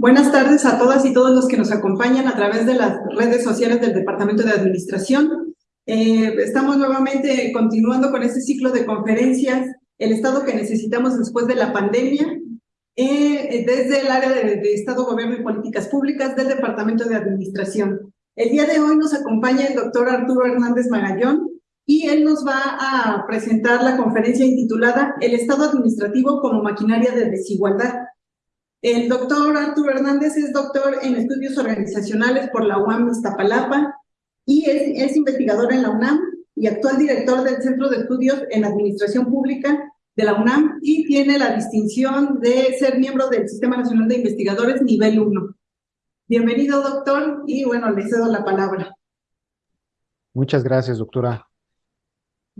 Buenas tardes a todas y todos los que nos acompañan a través de las redes sociales del Departamento de Administración. Eh, estamos nuevamente continuando con este ciclo de conferencias, el Estado que necesitamos después de la pandemia, eh, desde el área de, de, Estado, Gobierno y Políticas Públicas del Departamento de Administración. El día de hoy nos acompaña el doctor Arturo Hernández Magallón y él nos va a presentar la conferencia intitulada El Estado Administrativo como Maquinaria de Desigualdad el doctor Arturo Hernández es doctor en estudios organizacionales por la UAM Iztapalapa y es, investigador en la UNAM y actual director del Centro de Estudios en Administración Pública de la UNAM y tiene la distinción de ser miembro del Sistema Nacional de Investigadores nivel 1. Bienvenido, doctor, y bueno, le cedo la palabra. Muchas gracias, doctora.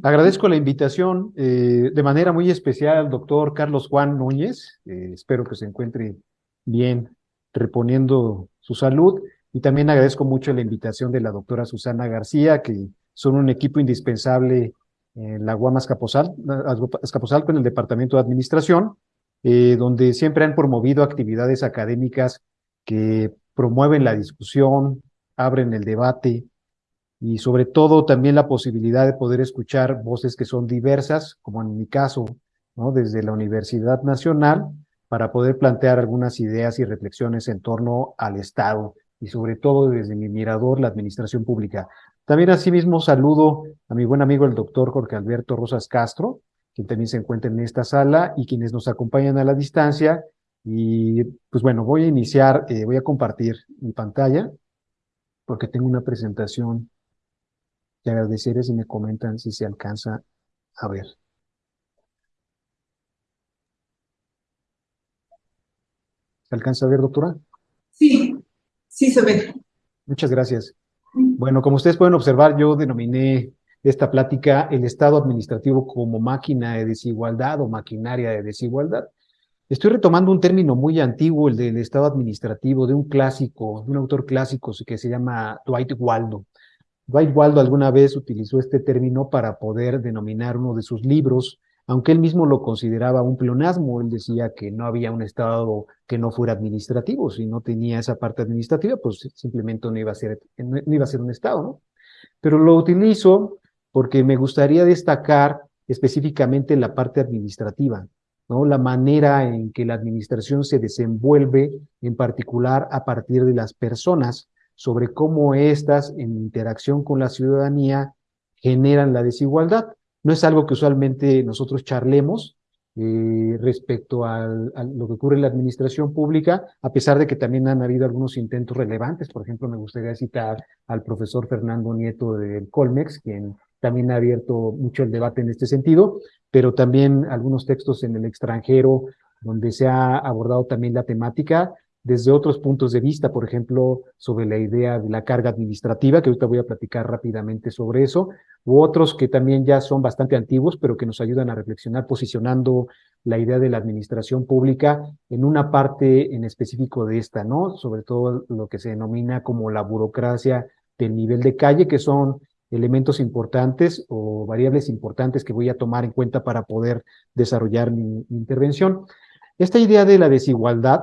Agradezco la invitación eh, de manera muy especial al doctor Carlos Juan Núñez. Eh, espero que se encuentre bien reponiendo su salud. Y también agradezco mucho la invitación de la doctora Susana García, que son un equipo indispensable en la UAM Azcapotzalco con el Departamento de Administración, eh, donde siempre han promovido actividades académicas que promueven la discusión, abren el debate, y sobre todo también la posibilidad de poder escuchar voces que son diversas, como en mi caso, ¿no? desde la Universidad Nacional, para poder plantear algunas ideas y reflexiones en torno al Estado y sobre todo desde mi mirador, la administración pública. También asimismo saludo a mi buen amigo el doctor Jorge Alberto Rosas Castro, quien también se encuentra en esta sala y quienes nos acompañan a la distancia. Y pues bueno, voy a iniciar, eh, voy a compartir mi pantalla porque tengo una presentación te agradeceré si me comentan si se alcanza a ver. ¿Se alcanza a ver, doctora? Sí, sí se ve. Muchas gracias. Bueno, como ustedes pueden observar, yo denominé esta plática el Estado administrativo como máquina de desigualdad o maquinaria de desigualdad. Estoy retomando un término muy antiguo, el del Estado administrativo, de un clásico, de un autor clásico que se llama Dwight Waldo. Dwight alguna vez utilizó este término para poder denominar uno de sus libros, aunque él mismo lo consideraba un pleonasmo, él decía que no había un Estado que no fuera administrativo, si no tenía esa parte administrativa, pues simplemente no iba a ser, no iba a ser un Estado, ¿no? Pero lo utilizo porque me gustaría destacar específicamente la parte administrativa, ¿no? La manera en que la administración se desenvuelve, en particular a partir de las personas, sobre cómo éstas, en interacción con la ciudadanía, generan la desigualdad. No es algo que usualmente nosotros charlemos eh, respecto a lo que ocurre en la administración pública, a pesar de que también han habido algunos intentos relevantes. Por ejemplo, me gustaría citar al profesor Fernando Nieto del Colmex, quien también ha abierto mucho el debate en este sentido, pero también algunos textos en el extranjero donde se ha abordado también la temática desde otros puntos de vista, por ejemplo, sobre la idea de la carga administrativa, que ahorita voy a platicar rápidamente sobre eso, u otros que también ya son bastante antiguos, pero que nos ayudan a reflexionar posicionando la idea de la administración pública en una parte en específico de esta, ¿no? Sobre todo lo que se denomina como la burocracia del nivel de calle, que son elementos importantes o variables importantes que voy a tomar en cuenta para poder desarrollar mi, mi intervención. Esta idea de la desigualdad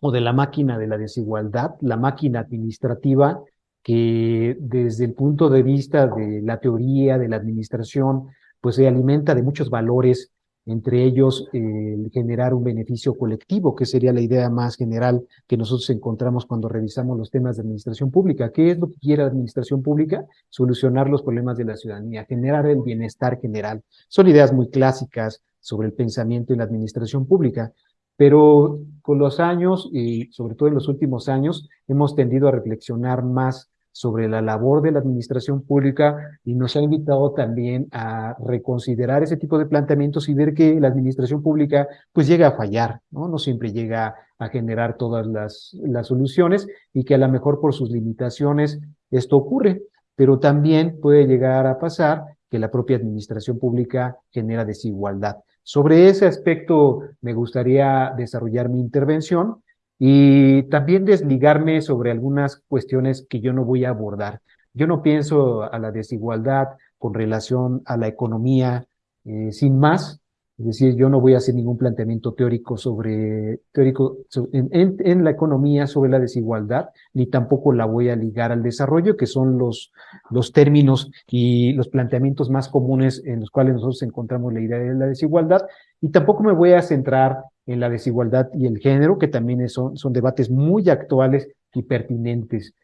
o de la máquina de la desigualdad, la máquina administrativa que desde el punto de vista de la teoría de la administración, pues se alimenta de muchos valores, entre ellos el generar un beneficio colectivo, que sería la idea más general que nosotros encontramos cuando revisamos los temas de administración pública. ¿Qué es lo que quiere la administración pública? Solucionar los problemas de la ciudadanía, generar el bienestar general. Son ideas muy clásicas sobre el pensamiento en la administración pública, pero con los años y sobre todo en los últimos años hemos tendido a reflexionar más sobre la labor de la administración pública y nos ha invitado también a reconsiderar ese tipo de planteamientos y ver que la administración pública pues llega a fallar, ¿no? No siempre llega a generar todas las, las soluciones y que a lo mejor por sus limitaciones esto ocurre, pero también puede llegar a pasar que la propia administración pública genera desigualdad. Sobre ese aspecto me gustaría desarrollar mi intervención y también desligarme sobre algunas cuestiones que yo no voy a abordar. Yo no pienso a la desigualdad con relación a la economía eh, sin más. Es decir, yo no voy a hacer ningún planteamiento teórico sobre, teórico en, en, la economía sobre la desigualdad, ni tampoco la voy a ligar al desarrollo, que son los, los términos y los planteamientos más comunes en los cuales nosotros encontramos la idea de la desigualdad, y tampoco me voy a centrar en la desigualdad y el género, que también son, son debates muy actuales y pertinentes.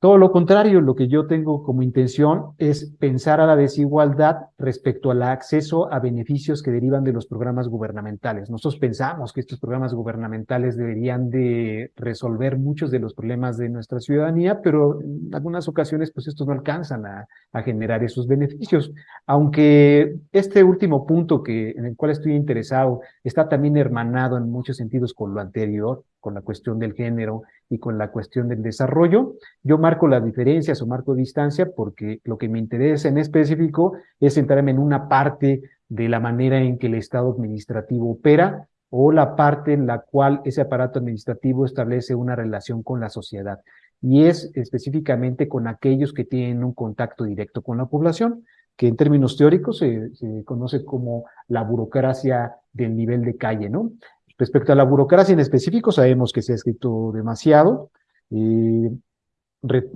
Todo lo contrario, lo que yo tengo como intención es pensar a la desigualdad respecto al acceso a beneficios que derivan de los programas gubernamentales. Nosotros pensamos que estos programas gubernamentales deberían de resolver muchos de los problemas de nuestra ciudadanía, pero en algunas ocasiones pues estos no alcanzan a, a generar esos beneficios. Aunque este último punto que, en el cual estoy interesado está también hermanado en muchos sentidos con lo anterior, con la cuestión del género y con la cuestión del desarrollo. Yo marco las diferencias o marco distancia porque lo que me interesa en específico es centrarme en una parte de la manera en que el Estado administrativo opera o la parte en la cual ese aparato administrativo establece una relación con la sociedad. Y es específicamente con aquellos que tienen un contacto directo con la población, que en términos teóricos se, se conoce como la burocracia del nivel de calle, ¿no? Respecto a la burocracia en específico, sabemos que se ha escrito demasiado. y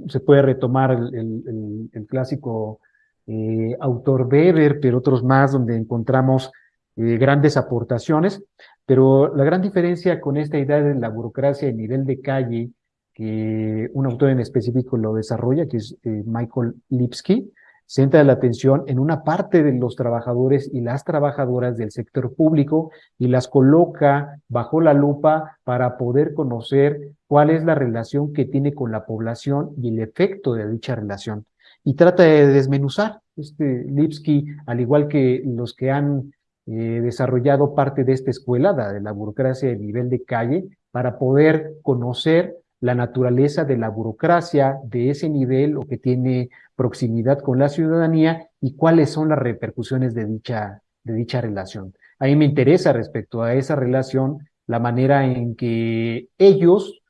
se puede retomar el, clásico eh, autor Weber, pero otros más donde encontramos eh, grandes aportaciones. Pero la gran diferencia con esta idea de la burocracia a nivel de calle, que un autor en específico lo desarrolla, que es eh, Michael Lipsky, centra la atención en una parte de los trabajadores y las trabajadoras del sector público y las coloca bajo la lupa para poder conocer cuál es la relación que tiene con la población y el efecto de dicha relación. Y trata de desmenuzar. Este Lipsky, al igual que los que han eh, desarrollado parte de esta escuela, la de la burocracia de nivel de calle, para poder conocer la naturaleza de la burocracia de ese nivel o que tiene proximidad con la ciudadanía y cuáles son las repercusiones de dicha, de dicha relación. A mí me interesa respecto a esa relación la manera en que ellos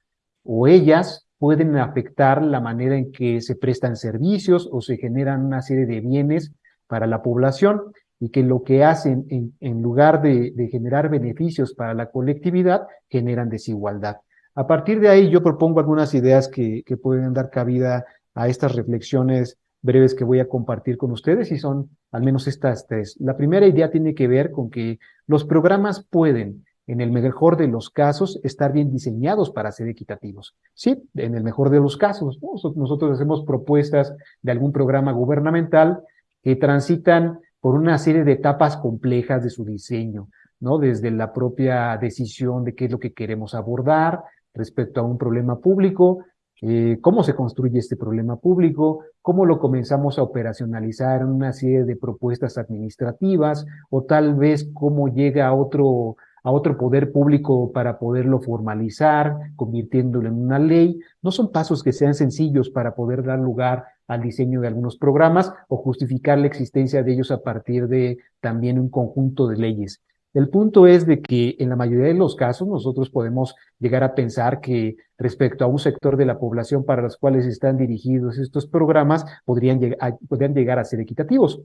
o ellas pueden afectar la manera en que se prestan servicios o se generan una serie de bienes para la población y que lo que hacen en, en lugar de, de generar beneficios para la colectividad generan desigualdad. A partir de ahí yo propongo algunas ideas que, que pueden dar cabida a estas reflexiones breves que voy a compartir con ustedes y son al menos estas tres. La primera idea tiene que ver con que los programas pueden, en el mejor de los casos, estar bien diseñados para ser equitativos. Sí, en el mejor de los casos. Nosotros hacemos propuestas de algún programa gubernamental que transitan por una serie de etapas complejas de su diseño, ¿no? Desde la propia decisión de qué es lo que queremos abordar, respecto a un problema público, eh, cómo se construye este problema público, cómo lo comenzamos a operacionalizar en una serie de propuestas administrativas o tal vez cómo llega a otro, a otro poder público para poderlo formalizar, convirtiéndolo en una ley. No son pasos que sean sencillos para poder dar lugar al diseño de algunos programas o justificar la existencia de ellos a partir de también un conjunto de leyes. El punto es de que en la mayoría de los casos nosotros podemos llegar a pensar que respecto a un sector de la población para los cuales están dirigidos estos programas podrían, llegar, podrían llegar a ser equitativos.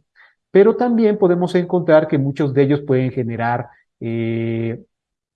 Pero también podemos encontrar que muchos de ellos pueden generar eh,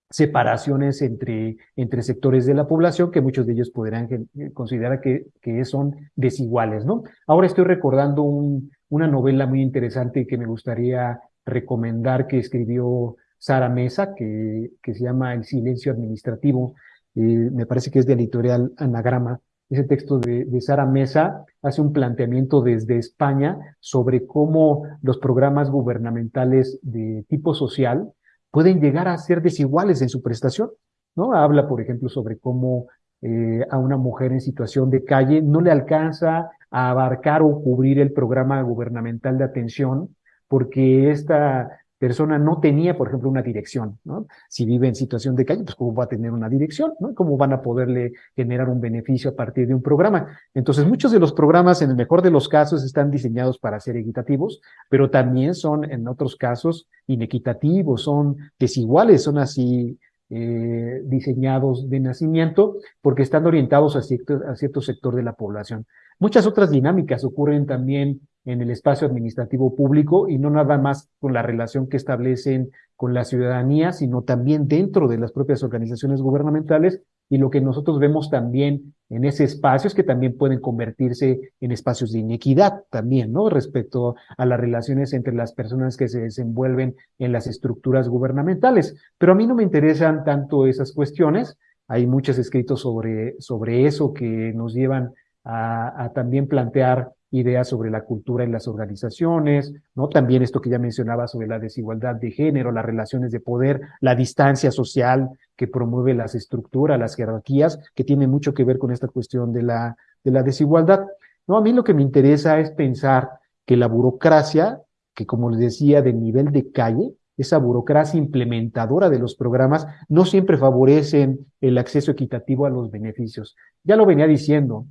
separaciones entre, entre sectores de la población que muchos de ellos podrían considerar que, que son desiguales, ¿no? Ahora estoy recordando un, una novela muy interesante que me gustaría recomendar que escribió Sara Mesa, que, que se llama El silencio administrativo, eh, me parece que es de editorial Anagrama. Ese texto de, de Sara Mesa hace un planteamiento desde España sobre cómo los programas gubernamentales de tipo social pueden llegar a ser desiguales en su prestación. ¿no? Habla, por ejemplo, sobre cómo eh, a una mujer en situación de calle no le alcanza a abarcar o cubrir el programa gubernamental de atención porque esta persona no tenía, por ejemplo, una dirección, ¿no? Si vive en situación de calle, pues cómo va a tener una dirección, ¿no? ¿Cómo van a poderle generar un beneficio a partir de un programa? Entonces, muchos de los programas, en el mejor de los casos, están diseñados para ser equitativos, pero también son, en otros casos, inequitativos, son desiguales, son así eh, diseñados de nacimiento porque están orientados a cierto, a cierto sector de la población. Muchas otras dinámicas ocurren también en el espacio administrativo público y no nada más con la relación que establecen con la ciudadanía, sino también dentro de las propias organizaciones gubernamentales y lo que nosotros vemos también en ese espacio es que también pueden convertirse en espacios de inequidad también, ¿no? Respecto a las relaciones entre las personas que se desenvuelven en las estructuras gubernamentales. Pero a mí no me interesan tanto esas cuestiones. Hay muchos escritos sobre, sobre eso que nos llevan a, a también plantear ideas sobre la cultura en las organizaciones, ¿no? También esto que ya mencionaba sobre la desigualdad de género, las relaciones de poder, la distancia social que promueve las estructuras, las jerarquías, que tiene mucho que ver con esta cuestión de la, de la desigualdad. No, a mí lo que me interesa es pensar que la burocracia, que como les decía, de nivel de calle, esa burocracia implementadora de los programas, no siempre favorecen el acceso equitativo a los beneficios. Ya lo venía diciendo,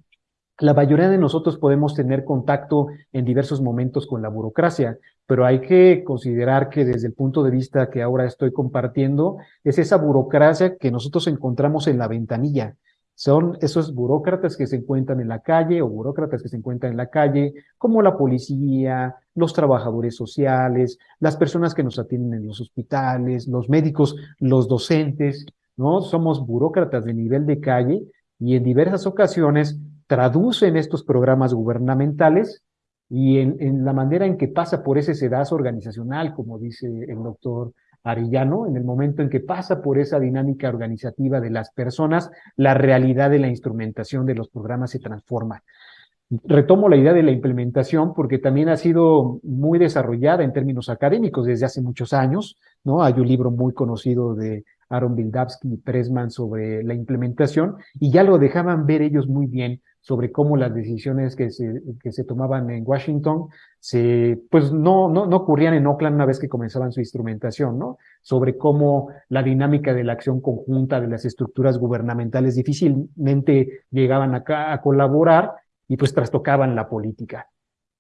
la mayoría de nosotros podemos tener contacto en diversos momentos con la burocracia, pero hay que considerar que desde el punto de vista que ahora estoy compartiendo, es esa burocracia que nosotros encontramos en la ventanilla. Son esos burócratas que se encuentran en la calle o burócratas que se encuentran en la calle, como la policía, los trabajadores sociales, las personas que nos atienden en los hospitales, los médicos, los docentes, ¿no? Somos burócratas de nivel de calle y en diversas ocasiones traducen estos programas gubernamentales y en, la manera en que pasa por ese sedazo organizacional, como dice el doctor Arillano, en el momento en que pasa por esa dinámica organizativa de las personas, la realidad de la instrumentación de los programas se transforma. Retomo la idea de la implementación porque también ha sido muy desarrollada en términos académicos desde hace muchos años, ¿no? Hay un libro muy conocido de Aaron Bildavsky y Pressman sobre la implementación y ya lo dejaban ver ellos muy bien sobre cómo las decisiones que se, que se tomaban en Washington se, pues no, no, no ocurrían en Oakland una vez que comenzaban su instrumentación, ¿no? Sobre cómo la dinámica de la acción conjunta de las estructuras gubernamentales difícilmente llegaban acá a colaborar y pues trastocaban la política.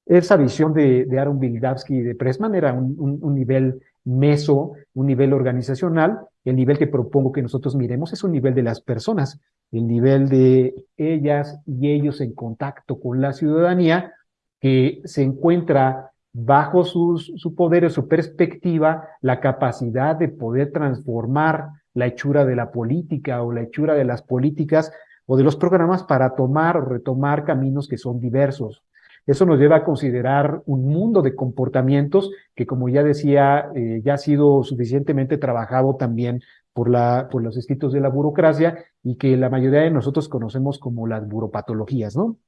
Esa visión de, de Aaron Bildavsky y de Pressman era un, un, un nivel meso, un nivel organizacional, el nivel que propongo que nosotros miremos es un nivel de las personas, el nivel de ellas y ellos en contacto con la ciudadanía, que se encuentra bajo su poder o su perspectiva la capacidad de poder transformar la hechura de la política o la hechura de las políticas o de los programas para tomar o retomar caminos que son diversos. Eso nos lleva a considerar un mundo de comportamientos que, como ya decía, eh, ya ha sido suficientemente trabajado también por, la, por los escritos de la burocracia y que la mayoría de nosotros conocemos como las buropatologías, ¿no?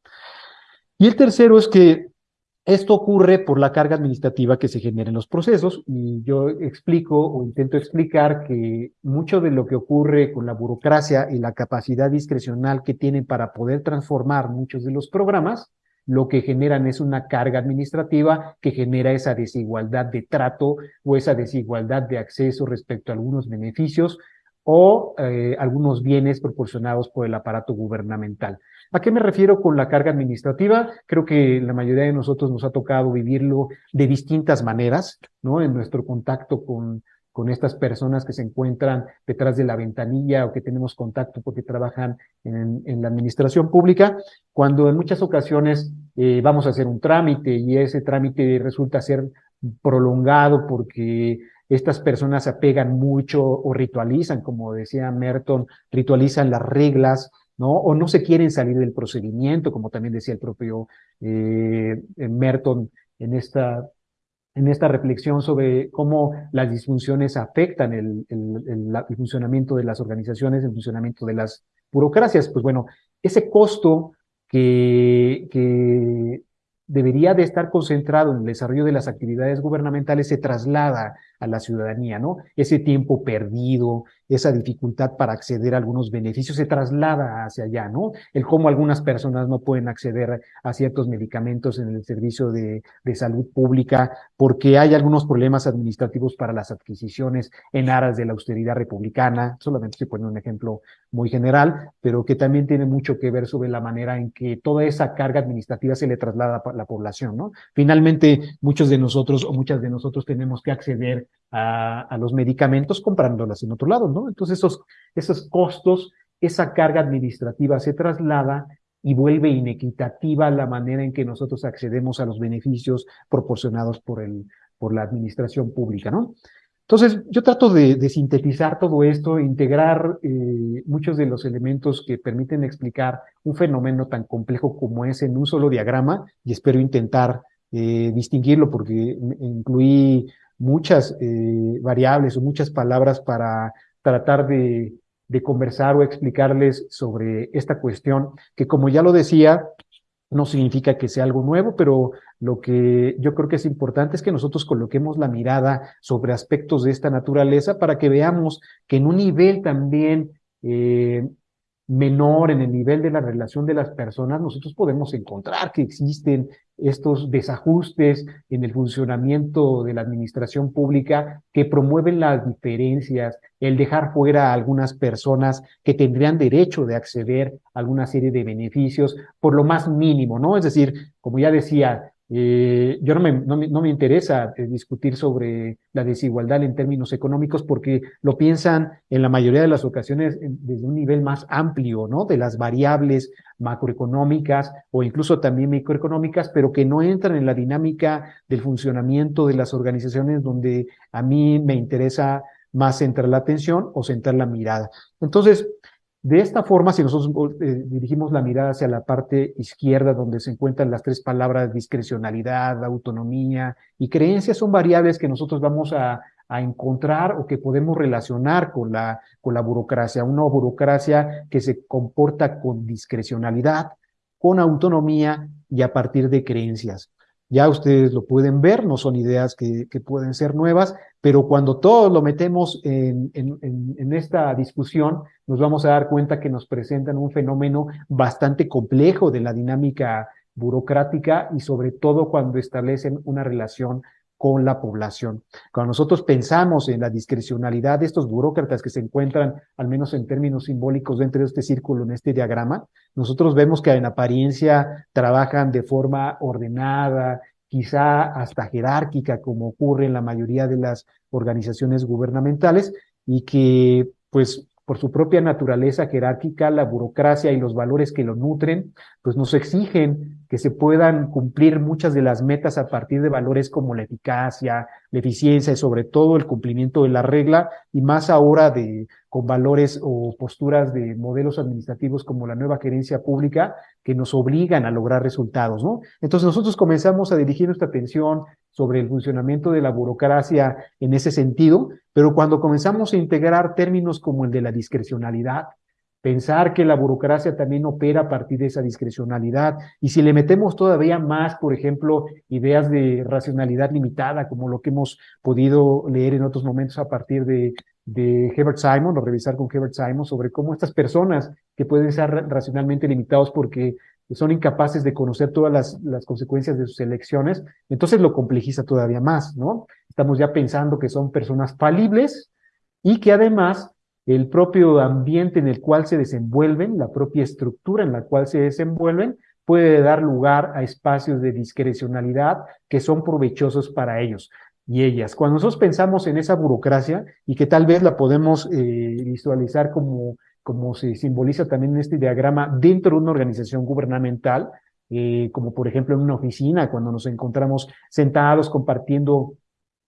Y el tercero es que esto ocurre por la carga administrativa que se genera en los procesos y yo explico o intento explicar que mucho de lo que ocurre con la burocracia y la capacidad discrecional que tienen para poder transformar muchos de los programas lo que generan es una carga administrativa que genera esa desigualdad de trato o esa desigualdad de acceso respecto a algunos beneficios o eh, algunos bienes proporcionados por el aparato gubernamental. ¿A qué me refiero con la carga administrativa? Creo que la mayoría de nosotros nos ha tocado vivirlo de distintas maneras, ¿no? En nuestro contacto con con estas personas que se encuentran detrás de la ventanilla o que tenemos contacto porque trabajan en, la administración pública, cuando en muchas ocasiones eh, vamos a hacer un trámite y ese trámite resulta ser prolongado porque estas personas se apegan mucho o ritualizan, como decía Merton, ritualizan las reglas, ¿no? O no se quieren salir del procedimiento, como también decía el propio eh, Merton en esta en esta reflexión sobre cómo las disfunciones afectan el, funcionamiento de las organizaciones, el funcionamiento de las burocracias. Pues bueno, ese costo que, que debería de estar concentrado en el desarrollo de las actividades gubernamentales se traslada a la ciudadanía, ¿no? Ese tiempo perdido, esa dificultad para acceder a algunos beneficios se traslada hacia allá, ¿no? El cómo algunas personas no pueden acceder a ciertos medicamentos en el servicio de, de salud pública porque hay algunos problemas administrativos para las adquisiciones en aras de la austeridad republicana, solamente se pone un ejemplo muy general, pero que también tiene mucho que ver sobre la manera en que toda esa carga administrativa se le traslada a la población, ¿no? Finalmente, muchos de nosotros o muchas de nosotros tenemos que acceder a, los medicamentos comprándolas en otro lado, ¿no? Entonces esos, esos costos, esa carga administrativa se traslada y vuelve inequitativa la manera en que nosotros accedemos a los beneficios proporcionados por, el, por la administración pública, ¿no? Entonces, yo trato de, sintetizar todo esto, integrar eh, muchos de los elementos que permiten explicar un fenómeno tan complejo como es en un solo diagrama y espero intentar eh, distinguirlo porque incluí muchas eh, variables o muchas palabras para tratar de, de conversar o explicarles sobre esta cuestión que como ya lo decía, no significa que sea algo nuevo, pero lo que yo creo que es importante es que nosotros coloquemos la mirada sobre aspectos de esta naturaleza para que veamos que en un nivel también eh, menor en el nivel de la relación de las personas, nosotros podemos encontrar que existen estos desajustes en el funcionamiento de la administración pública que promueven las diferencias, el dejar fuera a algunas personas que tendrían derecho de acceder a alguna serie de beneficios por lo más mínimo, ¿no? Es decir, como ya decía, eh, yo no me, no me, interesa eh, discutir sobre la desigualdad en términos económicos porque lo piensan en la mayoría de las ocasiones desde un nivel más amplio, ¿no? De las variables macroeconómicas o incluso también microeconómicas, pero que no entran en la dinámica del funcionamiento de las organizaciones donde a mí me interesa más centrar la atención o centrar la mirada. Entonces, de esta forma, si nosotros eh, dirigimos la mirada hacia la parte izquierda, donde se encuentran las tres palabras discrecionalidad, autonomía y creencia, son variables que nosotros vamos a, encontrar o que podemos relacionar con la, con la burocracia. Una burocracia que se comporta con discrecionalidad, con autonomía y a partir de creencias. Ya ustedes lo pueden ver, no son ideas que, pueden ser nuevas, pero cuando todos lo metemos en, en, esta discusión, nos vamos a dar cuenta que nos presentan un fenómeno bastante complejo de la dinámica burocrática y sobre todo cuando establecen una relación con la población. Cuando nosotros pensamos en la discrecionalidad de estos burócratas que se encuentran, al menos en términos simbólicos, dentro de este círculo, en este diagrama, nosotros vemos que en apariencia trabajan de forma ordenada, quizá hasta jerárquica, como ocurre en la mayoría de las organizaciones gubernamentales, y que, pues, por su propia naturaleza jerárquica, la burocracia y los valores que lo nutren, pues nos exigen que se puedan cumplir muchas de las metas a partir de valores como la eficacia, la eficiencia y sobre todo el cumplimiento de la regla y más ahora de con valores o posturas de modelos administrativos como la nueva gerencia pública que nos obligan a lograr resultados, ¿no? Entonces nosotros comenzamos a dirigir nuestra atención sobre el funcionamiento de la burocracia en ese sentido, pero cuando comenzamos a integrar términos como el de la discrecionalidad, pensar que la burocracia también opera a partir de esa discrecionalidad. Y si le metemos todavía más, por ejemplo, ideas de racionalidad limitada, como lo que hemos podido leer en otros momentos a partir de, Herbert Simon, o revisar con Herbert Simon, sobre cómo estas personas que pueden ser racionalmente limitados porque son incapaces de conocer todas las, consecuencias de sus elecciones, entonces lo complejiza todavía más, ¿no? Estamos ya pensando que son personas falibles y que además el propio ambiente en el cual se desenvuelven, la propia estructura en la cual se desenvuelven, puede dar lugar a espacios de discrecionalidad que son provechosos para ellos y ellas. Cuando nosotros pensamos en esa burocracia y que tal vez la podemos eh, visualizar como, como se simboliza también en este diagrama dentro de una organización gubernamental, eh, como por ejemplo en una oficina, cuando nos encontramos sentados compartiendo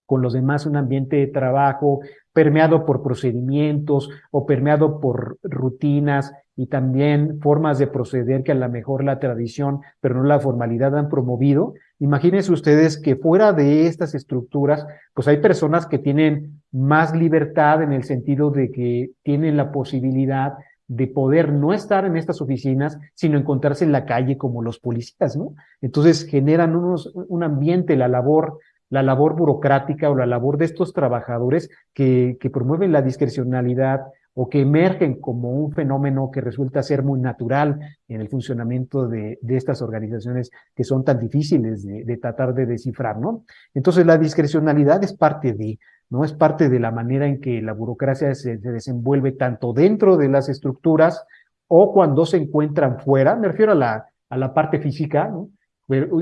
con los demás un ambiente de trabajo permeado por procedimientos o permeado por rutinas y también formas de proceder que a lo mejor la tradición, pero no la formalidad han promovido. Imagínense ustedes que fuera de estas estructuras, pues hay personas que tienen más libertad en el sentido de que tienen la posibilidad de poder no estar en estas oficinas, sino encontrarse en la calle como los policías, ¿no? Entonces generan unos, un ambiente, la labor la labor burocrática o la labor de estos trabajadores que, que promueven la discrecionalidad o que emergen como un fenómeno que resulta ser muy natural en el funcionamiento de, estas organizaciones que son tan difíciles de, tratar de descifrar, ¿no? Entonces la discrecionalidad es parte de, ¿no? Es parte de la manera en que la burocracia se, se desenvuelve tanto dentro de las estructuras o cuando se encuentran fuera, me refiero a la, a la parte física, ¿no?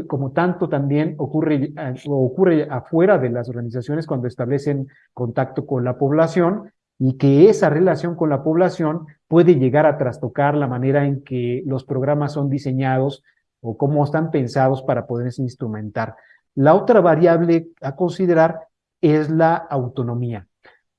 como tanto también ocurre, eh, ocurre afuera de las organizaciones cuando establecen contacto con la población y que esa relación con la población puede llegar a trastocar la manera en que los programas son diseñados o cómo están pensados para poderse instrumentar. La otra variable a considerar es la autonomía.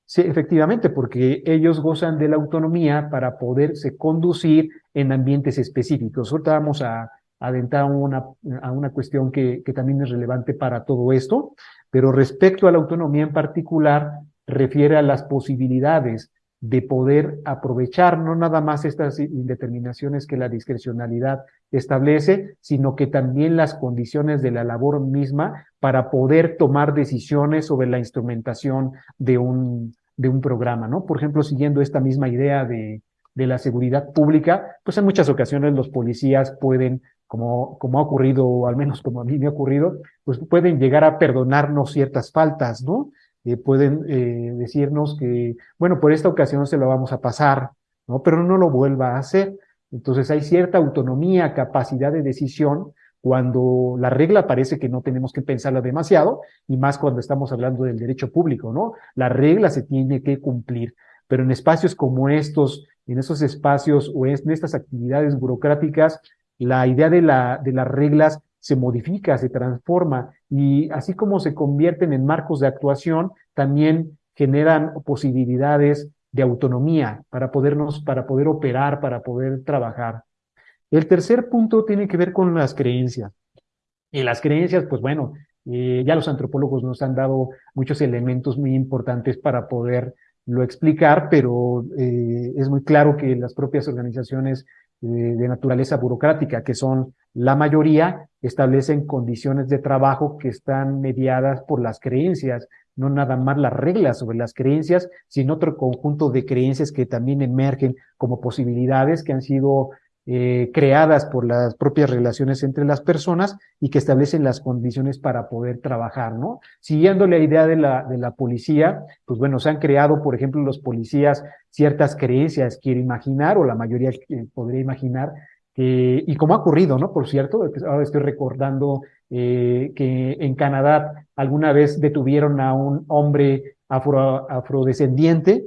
Sí, efectivamente, porque ellos gozan de la autonomía para poderse conducir en ambientes específicos. Ahorita vamos a, adentrar una, una cuestión que, que también es relevante para todo esto, pero respecto a la autonomía en particular, refiere a las posibilidades de poder aprovechar no nada más estas indeterminaciones que la discrecionalidad establece, sino que también las condiciones de la labor misma para poder tomar decisiones sobre la instrumentación de un, de un programa, ¿no? Por ejemplo, siguiendo esta misma idea de, de la seguridad pública, pues en muchas ocasiones los policías pueden, como, como ha ocurrido, o al menos como a mí me ha ocurrido, pues pueden llegar a perdonarnos ciertas faltas, ¿no? Eh, pueden eh, decirnos que, bueno, por esta ocasión se lo vamos a pasar, ¿no? Pero no lo vuelva a hacer. Entonces hay cierta autonomía, capacidad de decisión cuando la regla parece que no tenemos que pensarla demasiado, y más cuando estamos hablando del derecho público, ¿no? La regla se tiene que cumplir, pero en espacios como estos, en esos espacios o en estas actividades burocráticas, la idea de, la, de las reglas se modifica, se transforma y así como se convierten en marcos de actuación, también generan posibilidades de autonomía para podernos, para poder operar, para poder trabajar. El tercer punto tiene que ver con las creencias. Y las creencias, pues bueno, eh, ya los antropólogos nos han dado muchos elementos muy importantes para poder lo explicar, pero eh, es muy claro que las propias organizaciones eh, de naturaleza burocrática, que son la mayoría establecen condiciones de trabajo que están mediadas por las creencias, no nada más las reglas sobre las creencias, sino otro conjunto de creencias que también emergen como posibilidades que han sido eh, creadas por las propias relaciones entre las personas y que establecen las condiciones para poder trabajar, ¿no? Siguiendo la idea de la, de la policía, pues bueno, se han creado, por ejemplo, los policías ciertas creencias, quiero imaginar, o la mayoría podría imaginar, y como ha ocurrido, ¿no? Por cierto, ahora estoy recordando eh, que en Canadá alguna vez detuvieron a un hombre afro, afrodescendiente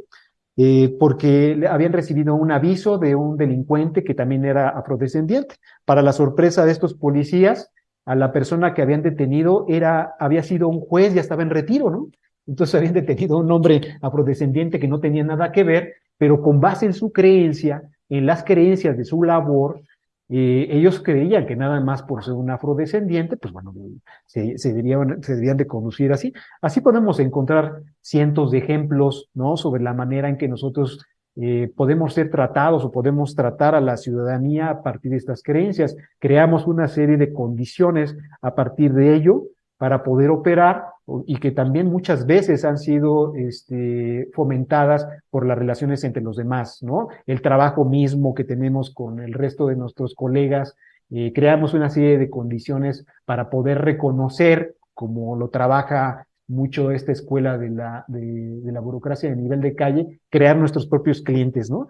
eh, porque habían recibido un aviso de un delincuente que también era afrodescendiente. Para la sorpresa de estos policías, a la persona que habían detenido era, había sido un juez, ya estaba en retiro, ¿no? Entonces habían detenido a un hombre afrodescendiente que no tenía nada que ver, pero con base en su creencia, en las creencias de su labor, ellos creían que nada más por ser un afrodescendiente, pues bueno, se, se, deberían, se de conducir así. Así podemos encontrar cientos de ejemplos, ¿no? Sobre la manera en que nosotros eh, podemos ser tratados o podemos tratar a la ciudadanía a partir de estas creencias. Creamos una serie de condiciones a partir de ello para poder operar y que también muchas veces han sido este, fomentadas por las relaciones entre los demás, ¿no? El trabajo mismo que tenemos con el resto de nuestros colegas, eh, creamos una serie de condiciones para poder reconocer, como lo trabaja mucho esta escuela de la, de, la burocracia de nivel de calle, crear nuestros propios clientes, ¿no?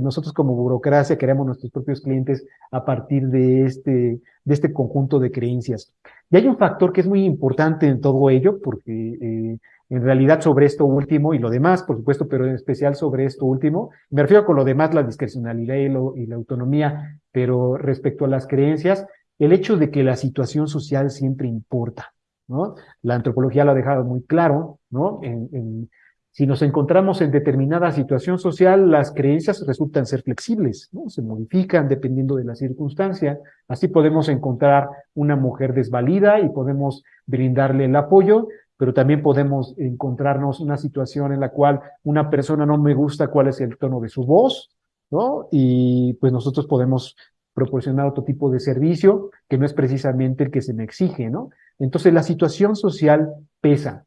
nosotros como burocracia creamos nuestros propios clientes a partir de este, de este conjunto de creencias. Y hay un factor que es muy importante en todo ello, porque eh, en realidad sobre esto último y lo demás, por supuesto, pero en especial sobre esto último, me refiero con lo demás, la discrecionalidad y, y la autonomía, pero respecto a las creencias, el hecho de que la situación social siempre importa. ¿no? La antropología lo ha dejado muy claro, ¿no? En, si nos encontramos en determinada situación social, las creencias resultan ser flexibles, ¿no? Se modifican dependiendo de la circunstancia. Así podemos encontrar una mujer desvalida y podemos brindarle el apoyo, pero también podemos encontrarnos una situación en la cual una persona no me gusta cuál es el tono de su voz, ¿no? Y pues nosotros podemos proporcionar otro tipo de servicio que no es precisamente el que se me exige, ¿no? Entonces la situación social pesa,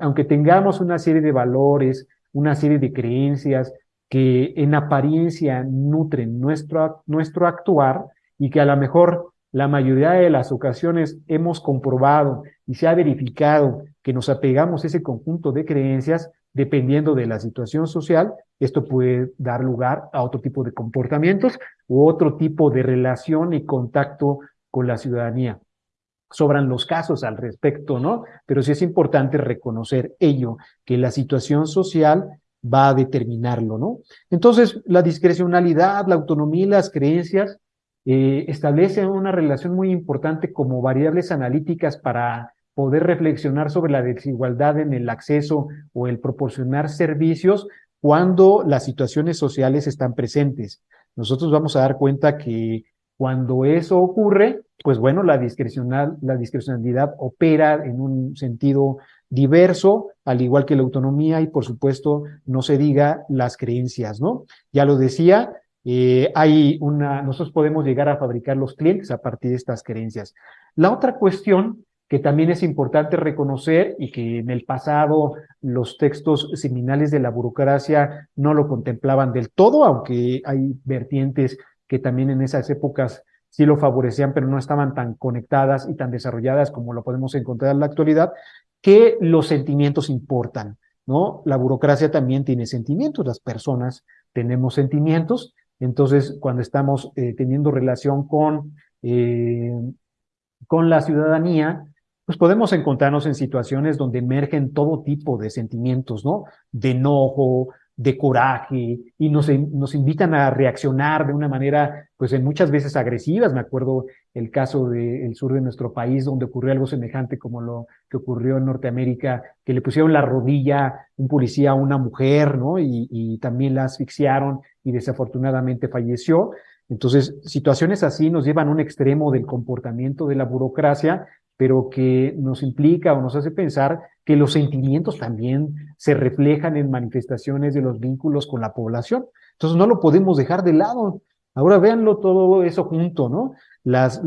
aunque tengamos una serie de valores, una serie de creencias que en apariencia nutren nuestro, nuestro actuar y que a lo mejor la mayoría de las ocasiones hemos comprobado y se ha verificado que nos apegamos a ese conjunto de creencias, dependiendo de la situación social, esto puede dar lugar a otro tipo de comportamientos u otro tipo de relación y contacto con la ciudadanía. Sobran los casos al respecto, ¿no? Pero sí es importante reconocer ello, que la situación social va a determinarlo, ¿no? Entonces, la discrecionalidad, la autonomía y las creencias eh, establecen una relación muy importante como variables analíticas para poder reflexionar sobre la desigualdad en el acceso o el proporcionar servicios cuando las situaciones sociales están presentes. Nosotros vamos a dar cuenta que cuando eso ocurre, pues bueno, la, discrecional, la discrecionalidad opera en un sentido diverso, al igual que la autonomía y por supuesto no se diga las creencias, ¿no? Ya lo decía, eh, hay una, nosotros podemos llegar a fabricar los clientes a partir de estas creencias. La otra cuestión que también es importante reconocer y que en el pasado los textos seminales de la burocracia no lo contemplaban del todo, aunque hay vertientes que también en esas épocas sí lo favorecían, pero no estaban tan conectadas y tan desarrolladas como lo podemos encontrar en la actualidad, que los sentimientos importan, ¿no? La burocracia también tiene sentimientos, las personas tenemos sentimientos, entonces cuando estamos eh, teniendo relación con, eh, con la ciudadanía, pues podemos encontrarnos en situaciones donde emergen todo tipo de sentimientos, ¿no? De enojo, de coraje, y nos, nos invitan a reaccionar de una manera, pues en muchas veces agresivas. Me acuerdo el caso del sur de nuestro país, donde ocurrió algo semejante como lo que ocurrió en Norteamérica, que le pusieron la rodilla un policía a una mujer, ¿no? Y, y también la asfixiaron y desafortunadamente falleció. Entonces, situaciones así nos llevan a un extremo del comportamiento de la burocracia pero que nos implica o nos hace pensar que los sentimientos también se reflejan en manifestaciones de los vínculos con la población. Entonces no lo podemos dejar de lado. Ahora véanlo todo eso junto, ¿no? Las,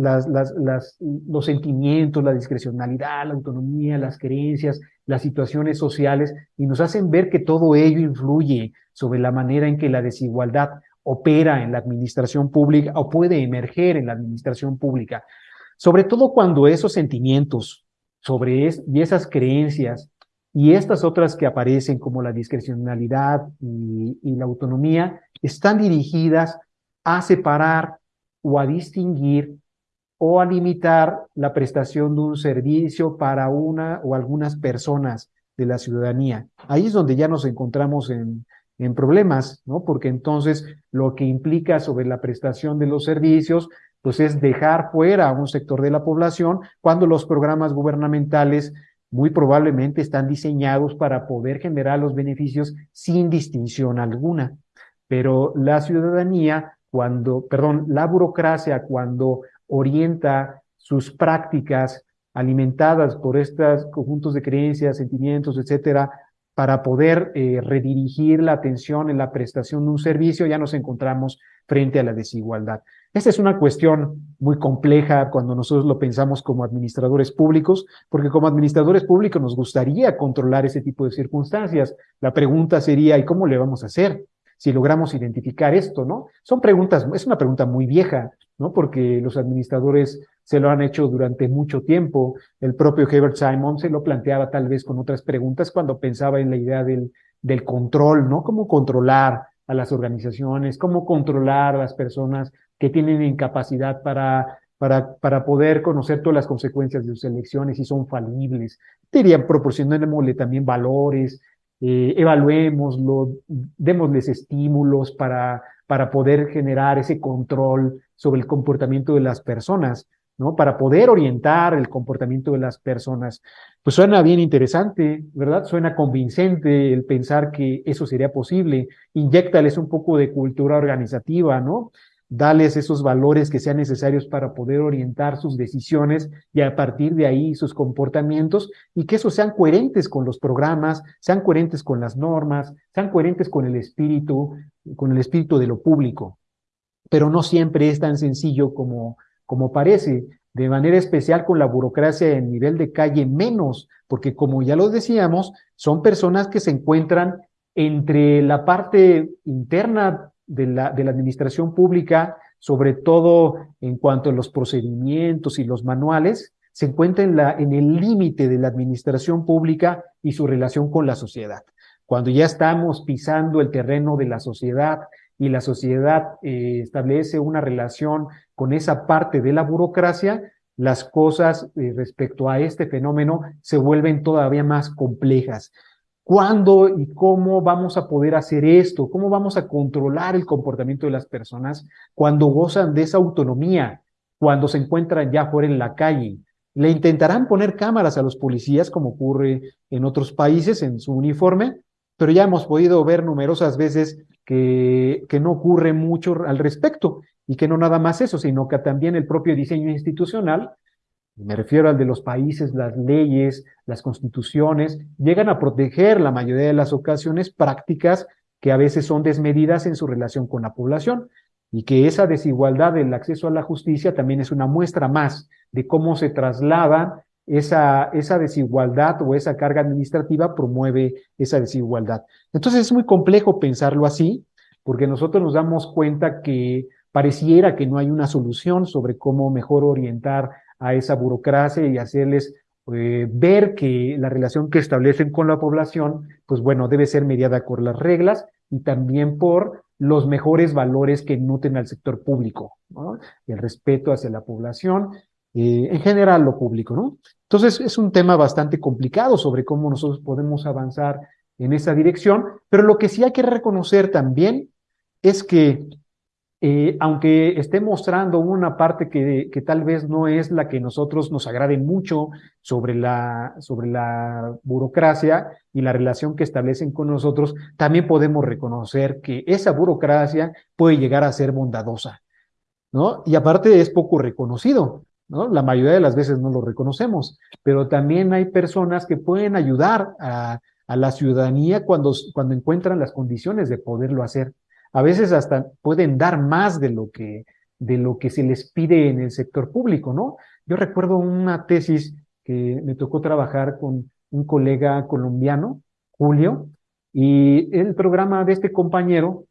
los sentimientos, la discrecionalidad, la autonomía, las creencias, las situaciones sociales, y nos hacen ver que todo ello influye sobre la manera en que la desigualdad opera en la administración pública o puede emerger en la administración pública. Sobre todo cuando esos sentimientos sobre y esas creencias y estas otras que aparecen como la discrecionalidad y, y la autonomía están dirigidas a separar o a distinguir o a limitar la prestación de un servicio para una o algunas personas de la ciudadanía. Ahí es donde ya nos encontramos en, en problemas, ¿no? Porque entonces lo que implica sobre la prestación de los servicios pues es dejar fuera a un sector de la población cuando los programas gubernamentales muy probablemente están diseñados para poder generar los beneficios sin distinción alguna. Pero la ciudadanía, cuando, perdón, la burocracia cuando orienta sus prácticas alimentadas por estos conjuntos de creencias, sentimientos, etcétera, para poder eh, redirigir la atención en la prestación de un servicio, ya nos encontramos frente a la desigualdad. Esta es una cuestión muy compleja cuando nosotros lo pensamos como administradores públicos, porque como administradores públicos nos gustaría controlar ese tipo de circunstancias. La pregunta sería, ¿y cómo le vamos a hacer? Si logramos identificar esto, ¿no? Son preguntas, es una pregunta muy vieja, ¿no? Porque los administradores se lo han hecho durante mucho tiempo. El propio Herbert Simon se lo planteaba tal vez con otras preguntas cuando pensaba en la idea del, del control, ¿no? ¿Cómo controlar a las organizaciones? ¿Cómo controlar a las personas que tienen incapacidad para, para, para poder conocer todas las consecuencias de sus elecciones y son falibles. Dirían, proporcionémosle también valores, eh, evaluémoslo, démosles estímulos para, para poder generar ese control sobre el comportamiento de las personas, ¿no? Para poder orientar el comportamiento de las personas. Pues suena bien interesante, ¿verdad? Suena convincente el pensar que eso sería posible. Inyectales un poco de cultura organizativa, ¿no? Dales esos valores que sean necesarios para poder orientar sus decisiones y a partir de ahí sus comportamientos y que esos sean coherentes con los programas, sean coherentes con las normas, sean coherentes con el espíritu, con el espíritu de lo público. Pero no siempre es tan sencillo como, como parece. De manera especial con la burocracia en nivel de calle menos, porque como ya lo decíamos, son personas que se encuentran entre la parte interna de la, de la administración pública, sobre todo en cuanto a los procedimientos y los manuales, se encuentra en, la, en el límite de la administración pública y su relación con la sociedad. Cuando ya estamos pisando el terreno de la sociedad y la sociedad eh, establece una relación con esa parte de la burocracia, las cosas eh, respecto a este fenómeno se vuelven todavía más complejas. ¿Cuándo y cómo vamos a poder hacer esto? ¿Cómo vamos a controlar el comportamiento de las personas cuando gozan de esa autonomía, cuando se encuentran ya fuera en la calle? Le intentarán poner cámaras a los policías, como ocurre en otros países, en su uniforme, pero ya hemos podido ver numerosas veces que, que no ocurre mucho al respecto y que no nada más eso, sino que también el propio diseño institucional, me refiero al de los países, las leyes, las constituciones, llegan a proteger la mayoría de las ocasiones prácticas que a veces son desmedidas en su relación con la población y que esa desigualdad del acceso a la justicia también es una muestra más de cómo se traslada esa, esa desigualdad o esa carga administrativa promueve esa desigualdad. Entonces es muy complejo pensarlo así, porque nosotros nos damos cuenta que pareciera que no hay una solución sobre cómo mejor orientar a esa burocracia y hacerles eh, ver que la relación que establecen con la población, pues bueno, debe ser mediada por las reglas y también por los mejores valores que nutren al sector público, ¿no? el respeto hacia la población, eh, en general lo público, ¿no? Entonces es un tema bastante complicado sobre cómo nosotros podemos avanzar en esa dirección, pero lo que sí hay que reconocer también es que eh, aunque esté mostrando una parte que, tal vez no es la que nosotros nos agrade mucho sobre la, sobre la burocracia y la relación que establecen con nosotros, también podemos reconocer que esa burocracia puede llegar a ser bondadosa, ¿no? Y aparte es poco reconocido, ¿no? La mayoría de las veces no lo reconocemos, pero también hay personas que pueden ayudar a, a la ciudadanía cuando, cuando encuentran las condiciones de poderlo hacer a veces hasta pueden dar más de lo que, de lo que se les pide en el sector público, ¿no? Yo recuerdo una tesis que me tocó trabajar con un colega colombiano, Julio, y el programa de este compañero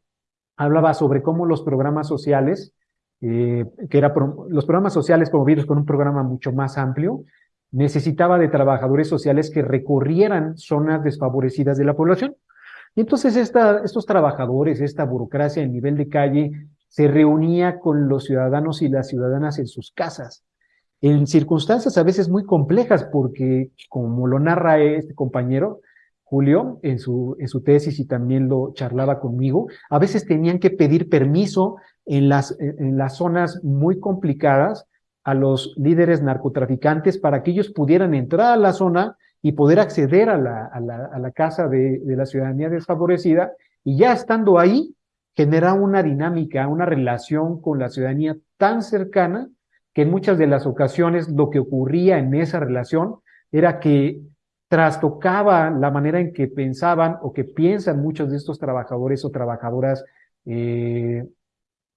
hablaba sobre cómo los programas sociales, eh, que eran los programas sociales promovidos con un programa mucho más amplio, necesitaba de trabajadores sociales que recorrieran zonas desfavorecidas de la población. Y entonces esta, estos trabajadores, esta burocracia en nivel de calle, se reunía con los ciudadanos y las ciudadanas en sus casas, en circunstancias a veces muy complejas, porque como lo narra este compañero, Julio, en su, en su tesis y también lo charlaba conmigo, a veces tenían que pedir permiso en las, en las zonas muy complicadas a los líderes narcotraficantes para que ellos pudieran entrar a la zona y poder acceder a la, a la, casa de, de, la ciudadanía desfavorecida y ya estando ahí, genera una dinámica, una relación con la ciudadanía tan cercana que en muchas de las ocasiones lo que ocurría en esa relación era que trastocaba la manera en que pensaban o que piensan muchos de estos trabajadores o trabajadoras eh,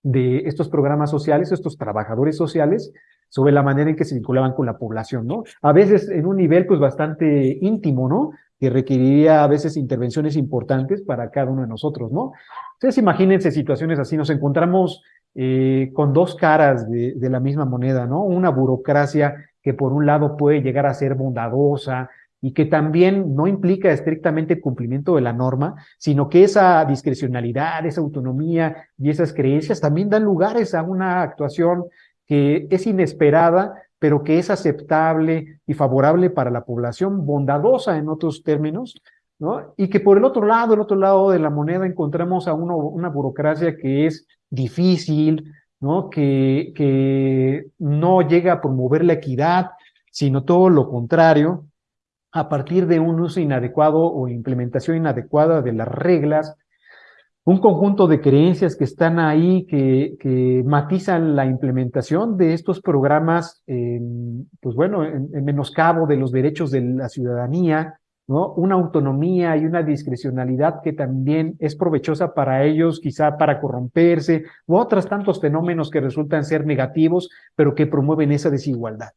de estos programas sociales, estos trabajadores sociales, sobre la manera en que se vinculaban con la población, ¿no? A veces en un nivel pues bastante íntimo, ¿no? Que requeriría a veces intervenciones importantes para cada uno de nosotros, ¿no? Entonces imagínense situaciones así, nos encontramos eh, con dos caras de la misma moneda, ¿no? Una burocracia que por un lado puede llegar a ser bondadosa, y que también no implica estrictamente el cumplimiento de la norma, sino que esa discrecionalidad, esa autonomía y esas creencias también dan lugares a una actuación que es inesperada, pero que es aceptable y favorable para la población, bondadosa en otros términos, ¿no? Y que por el otro lado, el otro lado de la moneda, encontramos a uno, una burocracia que es difícil, ¿no? Que, que no llega a promover la equidad, sino todo lo contrario, a partir de un uso inadecuado o implementación inadecuada de las reglas, un conjunto de creencias que están ahí, que, que matizan la implementación de estos programas, pues bueno, en, en, menoscabo de los derechos de la ciudadanía, ¿no? Una autonomía y una discrecionalidad que también es provechosa para ellos, quizá para corromperse, u otros tantos fenómenos que resultan ser negativos, pero que promueven esa desigualdad.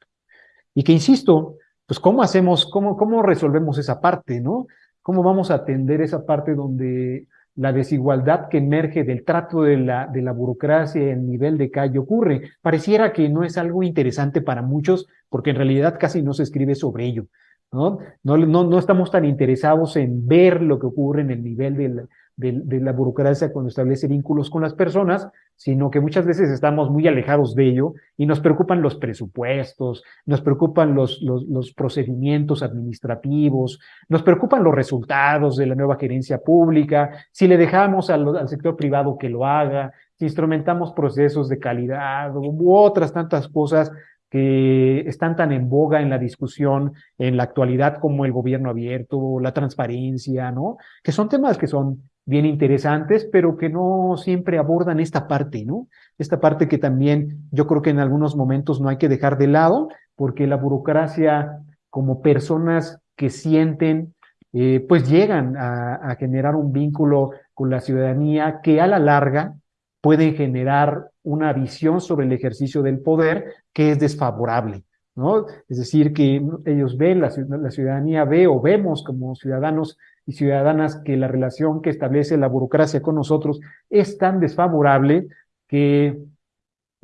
Y que, insisto, pues cómo hacemos, cómo, cómo resolvemos esa parte, ¿no? ¿Cómo vamos a atender esa parte donde la desigualdad que emerge del trato de la, de la burocracia el nivel de calle ocurre. Pareciera que no es algo interesante para muchos, porque en realidad casi no se escribe sobre ello. ¿no? No, no, no estamos tan interesados en ver lo que ocurre en el nivel de de, la burocracia cuando establece vínculos con las personas, sino que muchas veces estamos muy alejados de ello y nos preocupan los presupuestos, nos preocupan los, los, procedimientos administrativos, nos preocupan los resultados de la nueva gerencia pública, si le dejamos al, al sector privado que lo haga, si instrumentamos procesos de calidad u otras tantas cosas que están tan en boga en la discusión en la actualidad como el gobierno abierto, la transparencia, ¿no? Que son temas que son bien interesantes, pero que no siempre abordan esta parte, ¿no? Esta parte que también yo creo que en algunos momentos no hay que dejar de lado, porque la burocracia, como personas que sienten, eh, pues llegan a, generar un vínculo con la ciudadanía que a la larga pueden generar una visión sobre el ejercicio del poder que es desfavorable, ¿no? Es decir, que ellos ven, la, ciudadanía ve o vemos como ciudadanos y ciudadanas que la relación que establece la burocracia con nosotros es tan desfavorable que,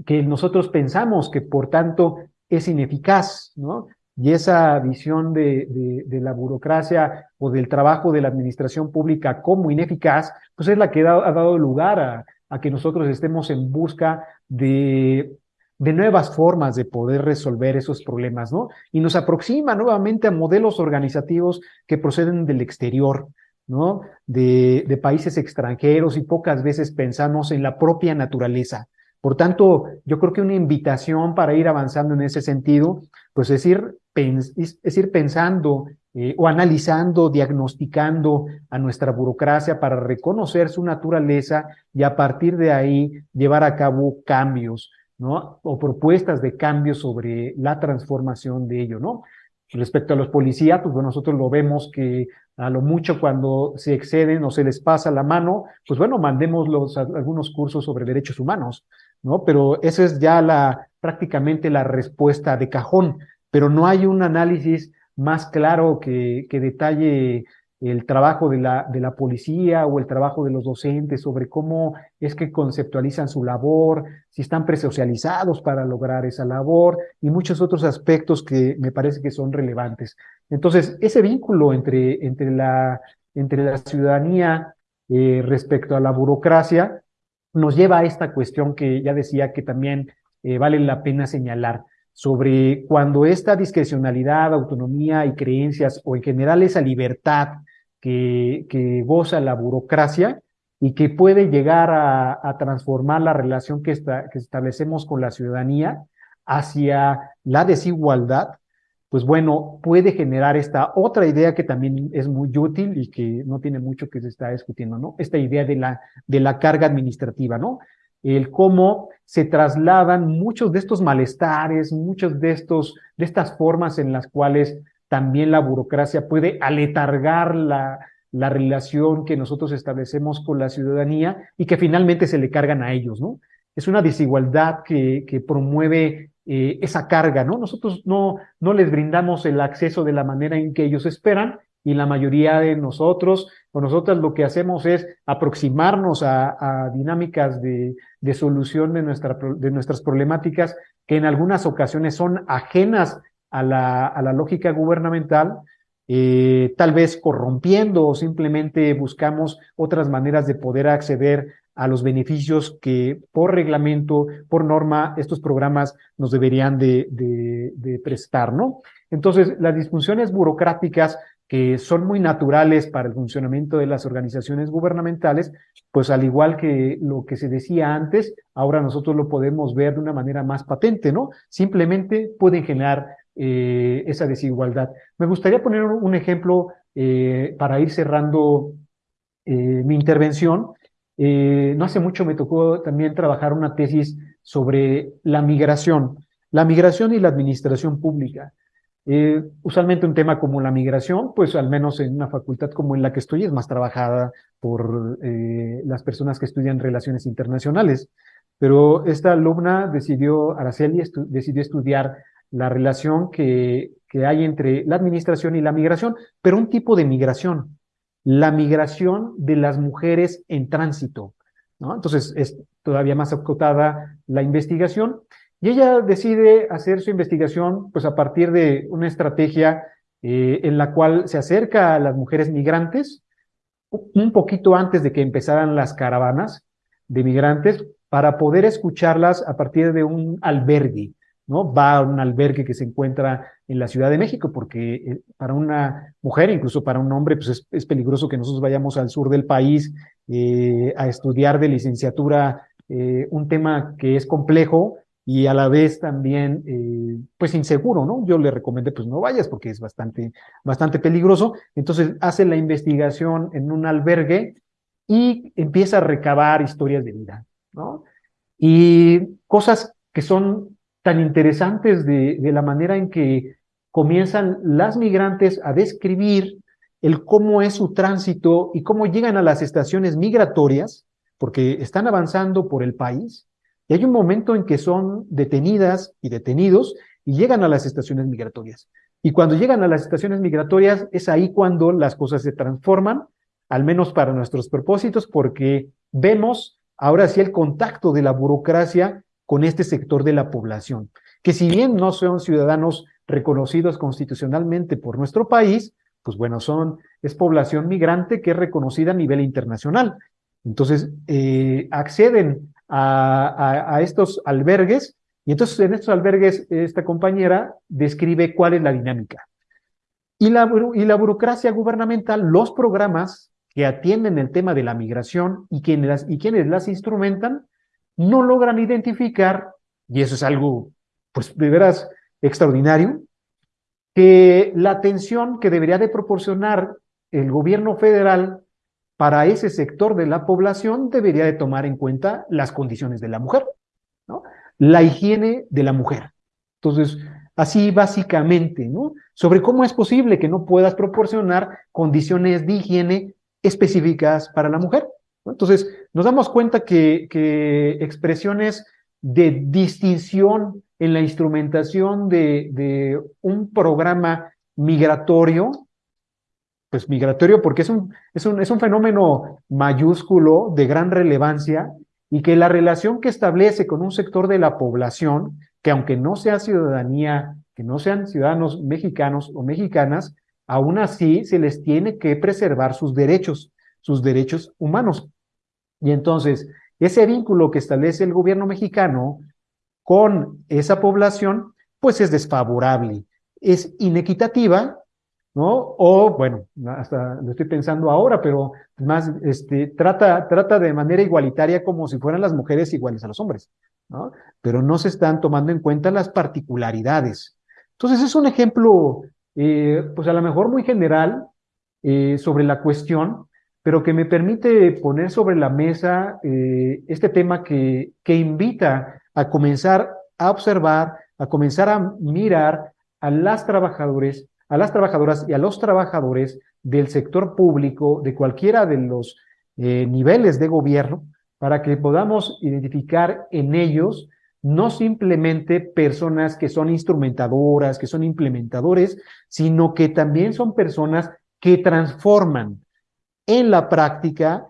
que nosotros pensamos que por tanto es ineficaz, ¿no? Y esa visión de, de, la burocracia o del trabajo de la administración pública como ineficaz, pues es la que ha dado lugar a, a que nosotros estemos en busca de, de nuevas formas de poder resolver esos problemas, ¿no? Y nos aproxima nuevamente a modelos organizativos que proceden del exterior, ¿no? De, de países extranjeros y pocas veces pensamos en la propia naturaleza. Por tanto, yo creo que una invitación para ir avanzando en ese sentido, pues es ir, es ir pensando eh, o analizando, diagnosticando a nuestra burocracia para reconocer su naturaleza y a partir de ahí llevar a cabo cambios, ¿no? O propuestas de cambios sobre la transformación de ello, ¿no? Respecto a los policías, pues bueno, nosotros lo vemos que a lo mucho cuando se exceden o se les pasa la mano, pues bueno, mandemos los, algunos cursos sobre derechos humanos, ¿no? Pero eso es ya la, prácticamente la respuesta de cajón, pero no hay un análisis más claro que, que detalle el trabajo de la, de la policía o el trabajo de los docentes sobre cómo es que conceptualizan su labor, si están presocializados para lograr esa labor y muchos otros aspectos que me parece que son relevantes. Entonces, ese vínculo entre, entre, la, entre la ciudadanía eh, respecto a la burocracia nos lleva a esta cuestión que ya decía que también eh, vale la pena señalar sobre cuando esta discrecionalidad, autonomía y creencias, o en general esa libertad que, goza la burocracia y que puede llegar a, transformar la relación que, que establecemos con la ciudadanía hacia la desigualdad, pues bueno, puede generar esta otra idea que también es muy útil y que no tiene mucho que se está discutiendo, ¿no? Esta idea de la, de la carga administrativa, ¿no? el cómo se trasladan muchos de estos malestares, muchos de estos, de estas formas en las cuales también la burocracia puede aletargar la, la relación que nosotros establecemos con la ciudadanía y que finalmente se le cargan a ellos, ¿no? Es una desigualdad que, que promueve eh, esa carga, ¿no? Nosotros no, no les brindamos el acceso de la manera en que ellos esperan y la mayoría de nosotros o nosotras lo que hacemos es aproximarnos a, dinámicas de, solución de, nuestra, de nuestras problemáticas que en algunas ocasiones son ajenas a la, a la lógica gubernamental, eh, tal vez corrompiendo o simplemente buscamos otras maneras de poder acceder a los beneficios que por reglamento, por norma, estos programas nos deberían de, de, de prestar, ¿no? Entonces, las disfunciones burocráticas que son muy naturales para el funcionamiento de las organizaciones gubernamentales, pues al igual que lo que se decía antes, ahora nosotros lo podemos ver de una manera más patente, ¿no? Simplemente pueden generar eh, esa desigualdad. Me gustaría poner un ejemplo eh, para ir cerrando eh, mi intervención. no hace mucho me tocó también trabajar una tesis sobre la migración, la migración y la administración pública. Usualmente un tema como la migración, pues al menos en una facultad como en la que estoy, es más trabajada por las personas que estudian relaciones internacionales. Pero esta alumna decidió, Araceli, decidió estudiar la relación que, que hay entre la administración y la migración, pero un tipo de migración, la migración de las mujeres en tránsito. Entonces es todavía más acotada la investigación y ella decide hacer su investigación pues a partir de una estrategia eh, en la cual se acerca a las mujeres migrantes un poquito antes de que empezaran las caravanas de migrantes para poder escucharlas a partir de un albergue, ¿no? Va a un albergue que se encuentra en la Ciudad de México, porque eh, para una mujer, incluso para un hombre, pues es, peligroso que nosotros vayamos al sur del país eh, a estudiar de licenciatura eh, un tema que es complejo y a la vez también, pues inseguro, ¿no? Yo le recomendé, pues no vayas porque es bastante, bastante peligroso. Entonces hace la investigación en un albergue y empieza a recabar historias de vida, ¿no? Y cosas que son tan interesantes de, de la manera en que comienzan las migrantes a describir el cómo es su tránsito y cómo llegan a las estaciones migratorias, porque están avanzando por el país, y hay un momento en que son detenidas y detenidos y llegan a las estaciones migratorias. Y cuando llegan a las estaciones migratorias es ahí cuando las cosas se transforman, al menos para nuestros propósitos, porque vemos ahora sí el contacto de la burocracia con este sector de la población, que si bien no son ciudadanos reconocidos constitucionalmente por nuestro país, pues bueno, son, es población migrante que es reconocida a nivel internacional. Entonces, eh, acceden a, a, estos albergues y entonces en estos albergues esta compañera describe cuál es la dinámica. Y la, y la burocracia gubernamental, los programas que atienden el tema de la migración y quienes y quienes las instrumentan, no logran identificar, y eso es algo, pues de veras extraordinario, que la atención que debería de proporcionar el gobierno federal para ese sector de la población debería de tomar en cuenta las condiciones de la mujer, ¿no? La higiene de la mujer. Entonces, así básicamente, ¿no? Sobre cómo es posible que no puedas proporcionar condiciones de higiene específicas para la mujer. Entonces, nos damos cuenta que, expresiones de distinción en la instrumentación de, de un programa migratorio, pues migratorio porque es un, es, un, es un fenómeno mayúsculo de gran relevancia y que la relación que establece con un sector de la población, que aunque no sea ciudadanía, que no sean ciudadanos mexicanos o mexicanas, aún así se les tiene que preservar sus derechos, sus derechos humanos. Y entonces, ese vínculo que establece el gobierno mexicano con esa población, pues es desfavorable, es inequitativa, ¿no? O, bueno, hasta lo estoy pensando ahora, pero más, este, trata, trata de manera igualitaria como si fueran las mujeres iguales a los hombres, ¿no? Pero no se están tomando en cuenta las particularidades. Entonces, es un ejemplo, eh, pues a lo mejor muy general eh, sobre la cuestión, pero que me permite poner sobre la mesa eh, este tema que, que invita a comenzar a observar, a comenzar a mirar a las trabajadores, a las trabajadoras y a los trabajadores del sector público, de cualquiera de los eh, niveles de gobierno, para que podamos identificar en ellos no simplemente personas que son instrumentadoras, que son implementadores, sino que también son personas que transforman en la práctica,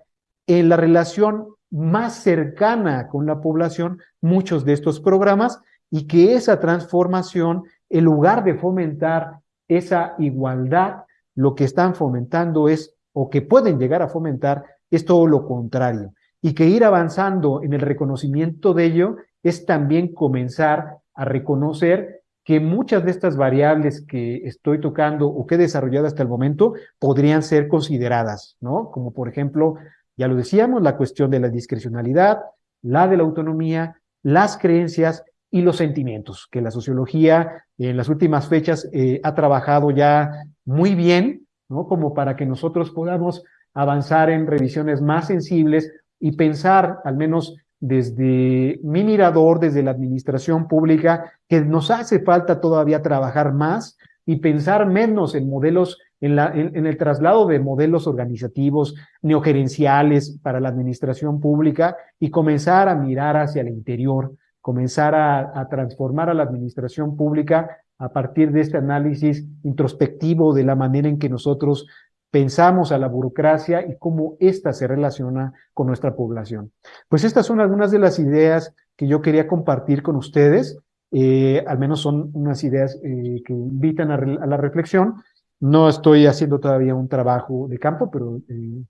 en la relación más cercana con la población muchos de estos programas y que esa transformación, en lugar de fomentar esa igualdad, lo que están fomentando es, o que pueden llegar a fomentar, es todo lo contrario. Y que ir avanzando en el reconocimiento de ello es también comenzar a reconocer que muchas de estas variables que estoy tocando o que he desarrollado hasta el momento podrían ser consideradas, ¿no? Como por ejemplo ya lo decíamos, la cuestión de la discrecionalidad, la de la autonomía, las creencias y los sentimientos, que la sociología en las últimas fechas eh, ha trabajado ya muy bien, ¿no? Como para que nosotros podamos avanzar en revisiones más sensibles y pensar, al menos desde mi mirador, desde la administración pública, que nos hace falta todavía trabajar más y pensar menos en modelos en, el traslado de modelos organizativos neogerenciales para la administración pública y comenzar a mirar hacia el interior, comenzar a, transformar a la administración pública a partir de este análisis introspectivo de la manera en que nosotros pensamos a la burocracia y cómo ésta se relaciona con nuestra población. Pues estas son algunas de las ideas que yo quería compartir con ustedes. Eh, al menos son unas ideas eh, que invitan a, la reflexión no estoy haciendo todavía un trabajo de campo, pero eh,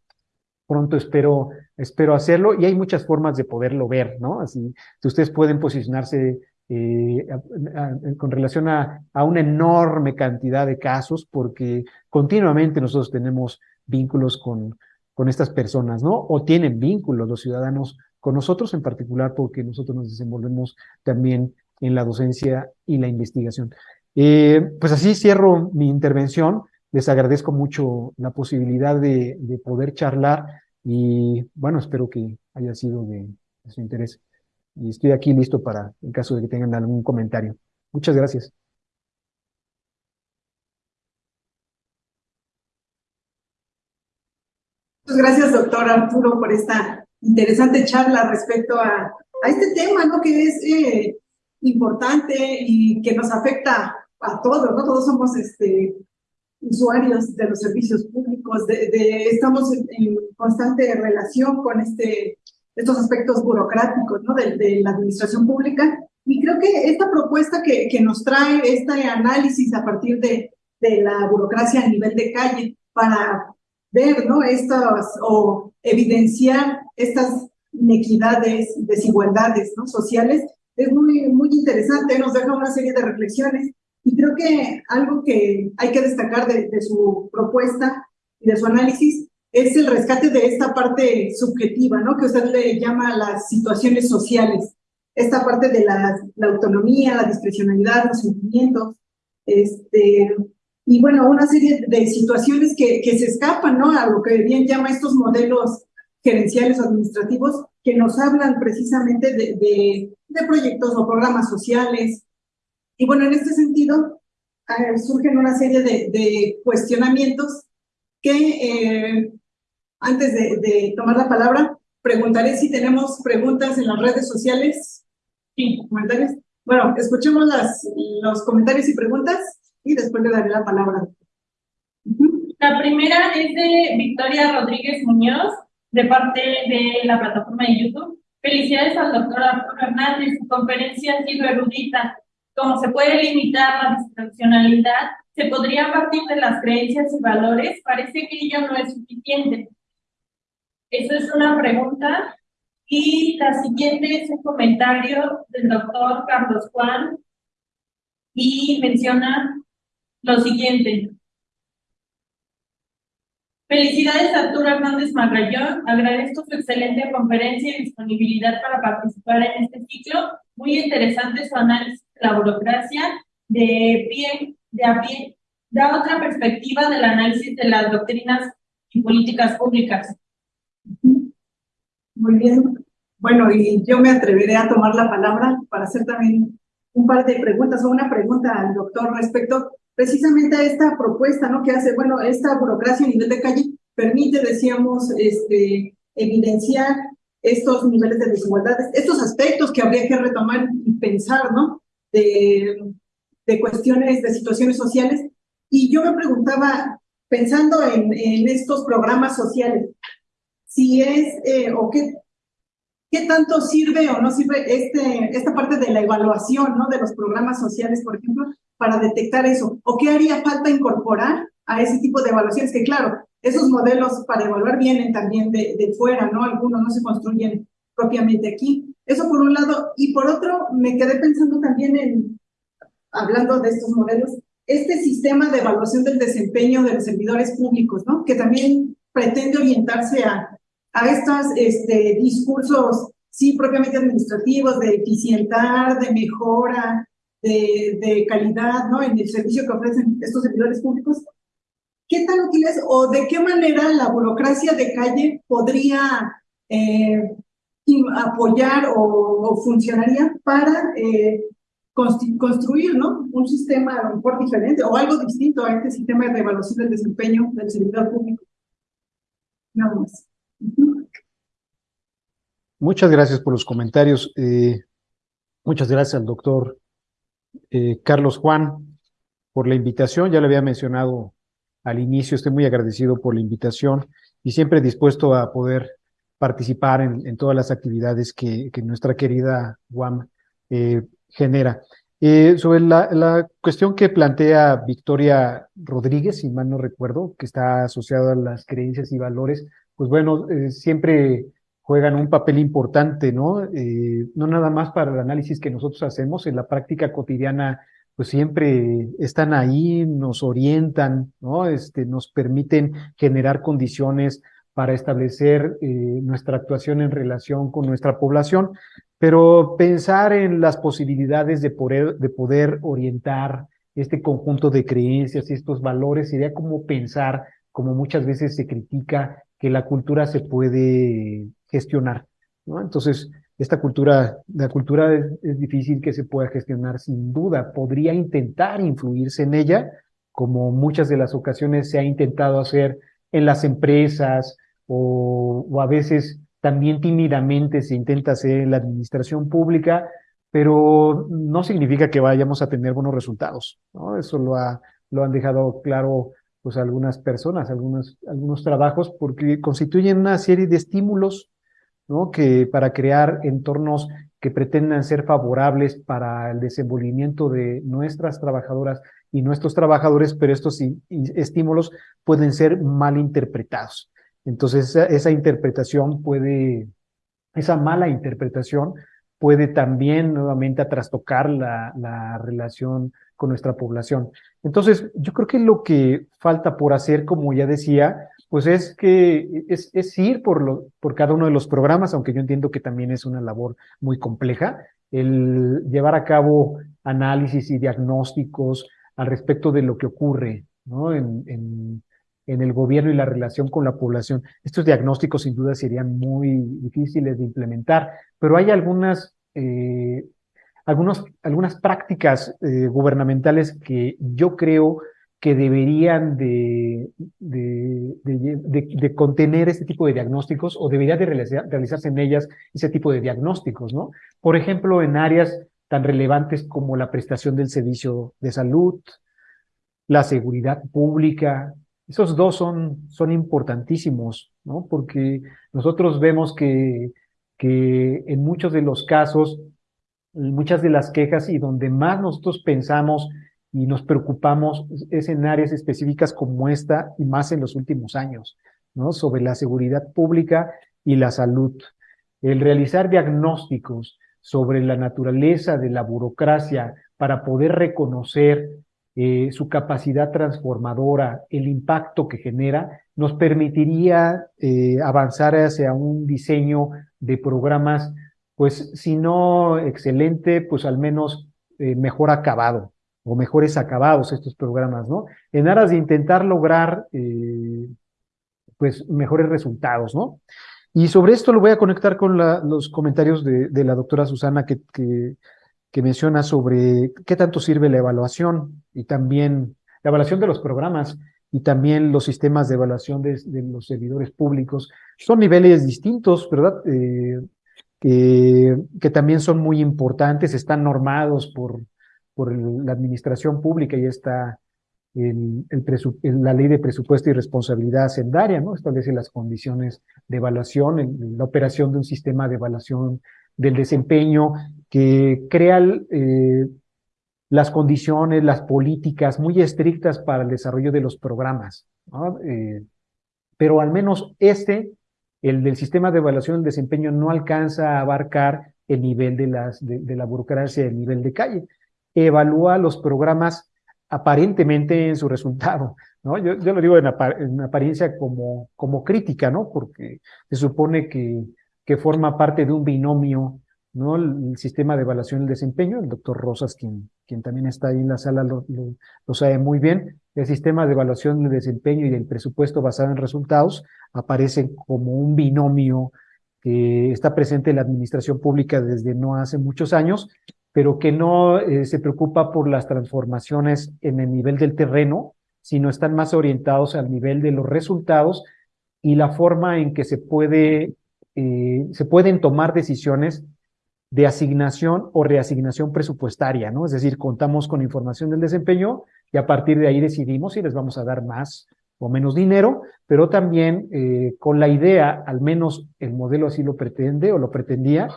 pronto espero, espero hacerlo y hay muchas formas de poderlo ver, ¿no? Así, ustedes pueden posicionarse eh, con relación a, a, una enorme cantidad de casos, porque continuamente nosotros tenemos vínculos con, con estas personas, ¿no? O tienen vínculos los ciudadanos con nosotros en particular, porque nosotros nos desenvolvemos también en la docencia y la investigación. Eh, pues así cierro mi intervención. Les agradezco mucho la posibilidad de, de poder charlar y bueno, espero que haya sido de, de su interés y estoy aquí listo para, en caso de que tengan algún comentario. Muchas gracias. Muchas gracias, doctor Arturo, por esta interesante charla respecto a, a este tema, ¿no? Que es eh, importante y que nos afecta a todos, ¿no? Todos somos este, usuarios de los servicios públicos, de, estamos en, en, constante relación con este estos aspectos burocráticos ¿no? de, de, la administración pública. Y creo que esta propuesta que, que nos trae este análisis a partir de, de, la burocracia a nivel de calle para ver ¿no? estas o evidenciar estas inequidades, desigualdades ¿no? sociales, es muy, muy interesante, nos deja una serie de reflexiones. Y creo que algo que hay que destacar de, de su propuesta y de su análisis es el rescate de esta parte subjetiva, ¿no? Que usted le llama las situaciones sociales, esta parte de la, la autonomía, la discrecionalidad, los sentimientos, este, y bueno, una serie de situaciones que, que se escapan, ¿no? A lo que bien llama estos modelos gerenciales administrativos que nos hablan precisamente de, de, de proyectos o programas sociales. Y bueno, en este sentido, eh, surgen una serie de, de cuestionamientos que eh, antes de, de, tomar la palabra, preguntaré si tenemos preguntas en las redes sociales. Sí, comentarios. Bueno, escuchemos las, los comentarios y preguntas y después le daré la palabra. La primera es de Victoria Rodríguez Muñoz, de parte de la plataforma de YouTube. Felicidades al doctor Arturo Hernández, su conferencia ha sido erudita. Como se puede limitar la discrecionalidad, se podría partir de las creencias y valores, parece que ello no es suficiente. Eso es una pregunta. Y la siguiente es un comentario del doctor Carlos Juan y menciona lo siguiente. Felicidades Arturo Hernández Magallón. Agradezco su excelente conferencia y disponibilidad para participar en este ciclo. Muy interesante su análisis de la burocracia de pie, de a pie. Da otra perspectiva del análisis de las doctrinas y políticas públicas. Muy bien. Bueno, y yo me atreveré a tomar la palabra para hacer también un par de preguntas o una pregunta al doctor respecto precisamente a esta propuesta, ¿no? Que hace, bueno, esta burocracia a nivel de calle permite, decíamos, este, evidenciar estos niveles de desigualdades, estos aspectos que habría que retomar y pensar, ¿no? De, de cuestiones, de situaciones sociales. Y yo me preguntaba, pensando en, en estos programas sociales, si es eh, o qué, qué tanto sirve o no sirve este, esta parte de la evaluación ¿no? de los programas sociales, por ejemplo, para detectar eso, o qué haría falta incorporar a ese tipo de evaluaciones, que claro, esos modelos para evaluar vienen también de, de fuera, ¿no? Algunos no se construyen propiamente aquí. Eso por un lado, y por otro, me quedé pensando también en, hablando de estos modelos, este sistema de evaluación del desempeño de los servidores públicos, ¿no? Que también pretende orientarse a a estos este, discursos, sí, propiamente administrativos, de eficientar, de mejora, de, de, calidad, ¿no? En el servicio que ofrecen estos servidores públicos. ¿Qué tan útil es o de qué manera la burocracia de calle podría eh, apoyar o, o, funcionaría para eh, construir, ¿no? Un sistema a lo mejor diferente o algo distinto a este sistema de evaluación del desempeño del servidor público. Nada más. Muchas gracias por los comentarios. Eh, muchas gracias al doctor eh, Carlos Juan por la invitación. Ya le había mencionado al inicio, estoy muy agradecido por la invitación y siempre dispuesto a poder participar en, todas las actividades que, nuestra querida UAM eh, genera. Sobre la, la, cuestión que plantea Victoria Rodríguez, si mal no recuerdo, que está asociada a las creencias y valores, pues bueno, eh, siempre juegan un papel importante, ¿no? Eh, no nada más para el análisis que nosotros hacemos, en la práctica cotidiana, pues siempre están ahí, nos orientan, ¿no? Este, nos permiten generar condiciones para establecer eh, nuestra actuación en relación con nuestra población, pero pensar en las posibilidades de poder, de poder orientar este conjunto de creencias y estos valores sería como pensar, como muchas veces se critica, que la cultura se puede gestionar. ¿no? Entonces, esta cultura, la cultura es, difícil que se pueda gestionar sin duda. Podría intentar influirse en ella, como muchas de las ocasiones se ha intentado hacer en las empresas o, o a veces también tímidamente se intenta hacer en la administración pública, pero no significa que vayamos a tener buenos resultados. ¿no? Eso lo, ha, lo han dejado claro pues algunas personas, algunos, algunos trabajos, porque constituyen una serie de estímulos, ¿no? Que para crear entornos que pretendan ser favorables para el desenvolvimiento de nuestras trabajadoras y nuestros trabajadores, pero estos estímulos pueden ser mal interpretados. Entonces, esa, interpretación puede, esa mala interpretación puede también nuevamente trastocar la, la relación con nuestra población. Entonces, yo creo que lo que falta por hacer, como ya decía, pues es que es, es ir por, lo, por cada uno de los programas, aunque yo entiendo que también es una labor muy compleja, el llevar a cabo análisis y diagnósticos al respecto de lo que ocurre ¿no? en, en, en el gobierno y la relación con la población. Estos diagnósticos sin duda serían muy difíciles de implementar, pero hay algunas eh, algunos, algunas prácticas eh, gubernamentales que yo creo que deberían de, de, de, contener este tipo de diagnósticos o debería de realizarse en ellas ese tipo de diagnósticos, ¿no? Por ejemplo, en áreas tan relevantes como la prestación del servicio de salud, la seguridad pública, esos dos son, son importantísimos, ¿no? Porque nosotros vemos que, que en muchos de los casos muchas de las quejas y donde más nosotros pensamos y nos preocupamos es en áreas específicas como esta y más en los últimos años, ¿no? Sobre la seguridad pública y la salud. El realizar diagnósticos sobre la naturaleza de la burocracia para poder reconocer eh, su capacidad transformadora, el impacto que genera, nos permitiría eh, avanzar hacia un diseño de programas pues si no excelente, pues al menos eh, mejor acabado o mejores acabados estos programas, ¿no? En aras de intentar lograr, eh, pues, mejores resultados, ¿no? Y sobre esto lo voy a conectar con los comentarios de, la doctora Susana que, que, menciona sobre qué tanto sirve la evaluación y también la evaluación de los programas y también los sistemas de evaluación de, los servidores públicos. Son niveles distintos, ¿verdad? Eh, que, también son muy importantes, están normados por, por la administración pública y está el la ley de presupuesto y responsabilidad hacendaria, ¿no? Establece las condiciones de evaluación, la operación de un sistema de evaluación del desempeño que crea eh, las condiciones, las políticas muy estrictas para el desarrollo de los programas, ¿no? eh, pero al menos este el del sistema de evaluación del desempeño no alcanza a abarcar el nivel de, las, de, la burocracia, el nivel de calle. Evalúa los programas aparentemente en su resultado, ¿no? Yo, yo lo digo en, apariencia como, como crítica, ¿no? Porque se supone que, que forma parte de un binomio, ¿no? El, sistema de evaluación del desempeño, el doctor Rosas, quien, quien también está ahí en la sala, lo, sabe muy bien, el sistema de evaluación del desempeño y del presupuesto basado en resultados aparecen como un binomio que está presente en la administración pública desde no hace muchos años, pero que no eh, se preocupa por las transformaciones en el nivel del terreno, sino están más orientados al nivel de los resultados y la forma en que se puede eh, se pueden tomar decisiones de asignación o reasignación presupuestaria, ¿no? Es decir, contamos con información del desempeño y a partir de ahí decidimos si les vamos a dar más o menos dinero, pero también eh, con la idea, al menos el modelo así lo pretende o lo pretendía,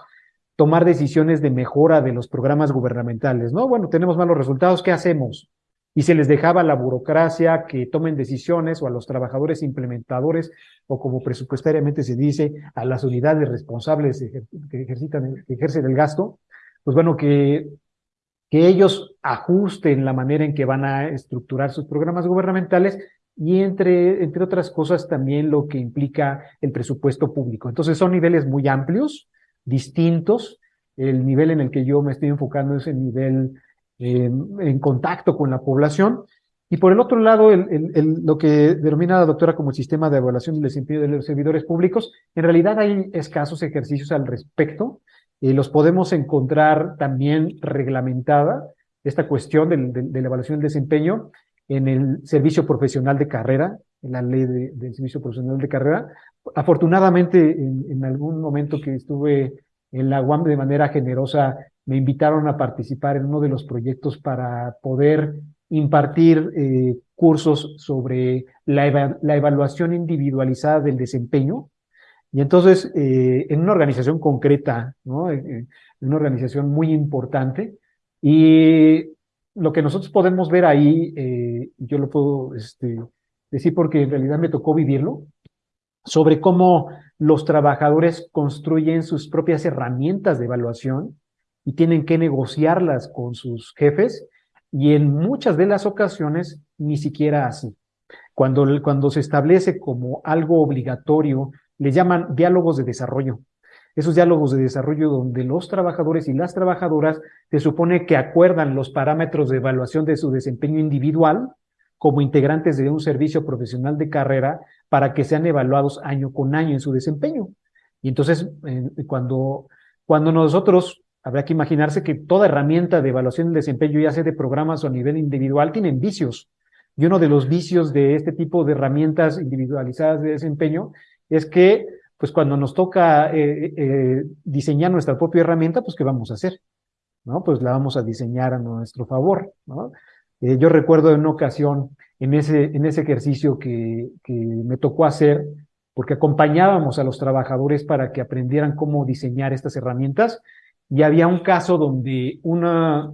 tomar decisiones de mejora de los programas gubernamentales, ¿no? Bueno, tenemos malos resultados, ¿qué hacemos? Y se les dejaba a la burocracia que tomen decisiones o a los trabajadores implementadores o como presupuestariamente se dice a las unidades responsables que, ejercitan, que ejercen el gasto, pues bueno, que, que ellos ajusten la manera en que van a estructurar sus programas gubernamentales y entre, entre otras cosas también lo que implica el presupuesto público. Entonces son niveles muy amplios, distintos. El nivel en el que yo me estoy enfocando es el nivel en contacto con la población. Y por el otro lado, lo que denomina la doctora como el sistema de evaluación del desempeño de los servidores públicos, en realidad hay escasos ejercicios al respecto. y los podemos encontrar también reglamentada, esta cuestión de, de, la evaluación del desempeño, en el servicio profesional de carrera, en la ley del servicio profesional de carrera. Afortunadamente, en, en algún momento que estuve en la UAM de manera generosa, me invitaron a participar en uno de los proyectos para poder impartir eh, cursos sobre la, la, evaluación individualizada del desempeño. Y entonces, eh, en una organización concreta, ¿no? en una organización muy importante, y lo que nosotros podemos ver ahí, eh, yo lo puedo este, decir porque en realidad me tocó vivirlo, sobre cómo los trabajadores construyen sus propias herramientas de evaluación y tienen que negociarlas con sus jefes y en muchas de las ocasiones ni siquiera así. Cuando, cuando se establece como algo obligatorio, le llaman diálogos de desarrollo. Esos diálogos de desarrollo donde los trabajadores y las trabajadoras se supone que acuerdan los parámetros de evaluación de su desempeño individual como integrantes de un servicio profesional de carrera para que sean evaluados año con año en su desempeño. Y entonces, cuando, cuando nosotros, habrá que imaginarse que toda herramienta de evaluación del desempeño, ya sea de programas o a nivel individual, tienen vicios. Y uno de los vicios de este tipo de herramientas individualizadas de desempeño es que, pues cuando nos toca eh, eh, diseñar nuestra propia herramienta, pues ¿qué vamos a hacer? ¿No? Pues la vamos a diseñar a nuestro favor, ¿no? Eh, yo recuerdo en una ocasión, en ese, en ese ejercicio que, que me tocó hacer, porque acompañábamos a los trabajadores para que aprendieran cómo diseñar estas herramientas, y había un caso donde una,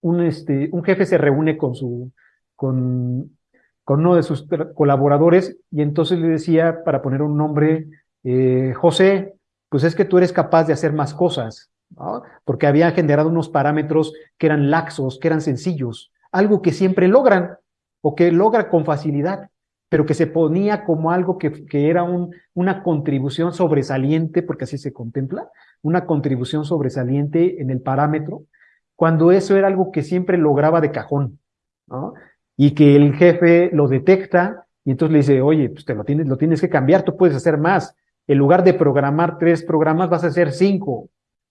un, este, un jefe se reúne con, su, con, con uno de sus colaboradores y entonces le decía, para poner un nombre, eh, José, pues es que tú eres capaz de hacer más cosas, porque había generado unos parámetros que eran laxos, que eran sencillos algo que siempre logran o que logra con facilidad, pero que se ponía como algo que, que era un, una contribución sobresaliente, porque así se contempla, una contribución sobresaliente en el parámetro, cuando eso era algo que siempre lograba de cajón, ¿no? Y que el jefe lo detecta y entonces le dice, oye, pues te lo tienes, lo tienes que cambiar, tú puedes hacer más. En lugar de programar tres programas, vas a hacer cinco,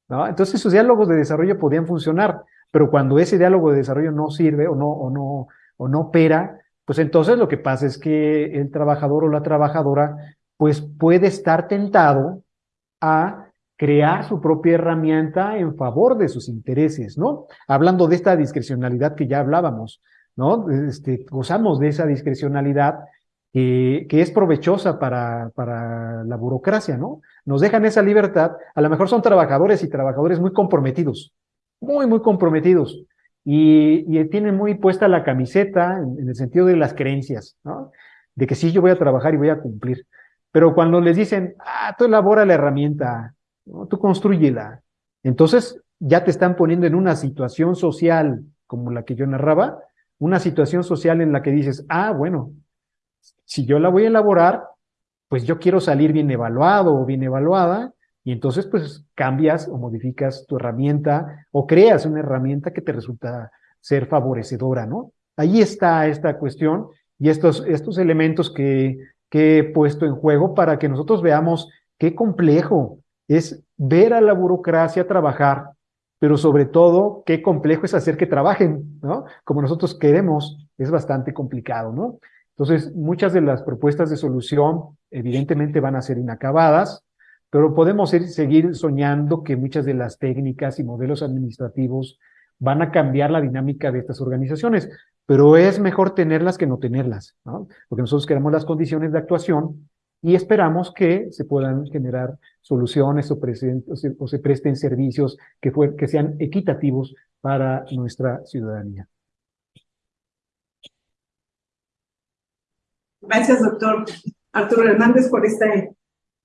¿no? Entonces esos diálogos de desarrollo podían funcionar. Pero cuando ese diálogo de desarrollo no sirve o no, o no, o no opera, pues entonces lo que pasa es que el trabajador o la trabajadora pues puede estar tentado a crear su propia herramienta en favor de sus intereses, ¿no? Hablando de esta discrecionalidad que ya hablábamos, ¿no? Este, gozamos de esa discrecionalidad que, es provechosa para, para la burocracia, ¿no? Nos dejan esa libertad, a lo mejor son trabajadores y trabajadores muy comprometidos, muy, muy comprometidos y, y tienen muy puesta la camiseta en, el sentido de las creencias, ¿no? De que sí, yo voy a trabajar y voy a cumplir. Pero cuando les dicen, ah, tú elabora la herramienta, tú construyela, entonces ya te están poniendo en una situación social como la que yo narraba, una situación social en la que dices, ah, bueno, si yo la voy a elaborar, pues yo quiero salir bien evaluado o bien evaluada, y entonces, pues cambias o modificas tu herramienta o creas una herramienta que te resulta ser favorecedora, ¿no? Ahí está esta cuestión y estos, estos elementos que, que he puesto en juego para que nosotros veamos qué complejo es ver a la burocracia trabajar, pero sobre todo qué complejo es hacer que trabajen, ¿no? Como nosotros queremos, es bastante complicado, ¿no? Entonces, muchas de las propuestas de solución evidentemente van a ser inacabadas, pero podemos ir, seguir soñando que muchas de las técnicas y modelos administrativos van a cambiar la dinámica de estas organizaciones, pero es mejor tenerlas que no tenerlas, ¿no? porque nosotros queremos las condiciones de actuación y esperamos que se puedan generar soluciones o, se, presten servicios que, sean equitativos para nuestra ciudadanía. Gracias, doctor Arturo Hernández, por esta,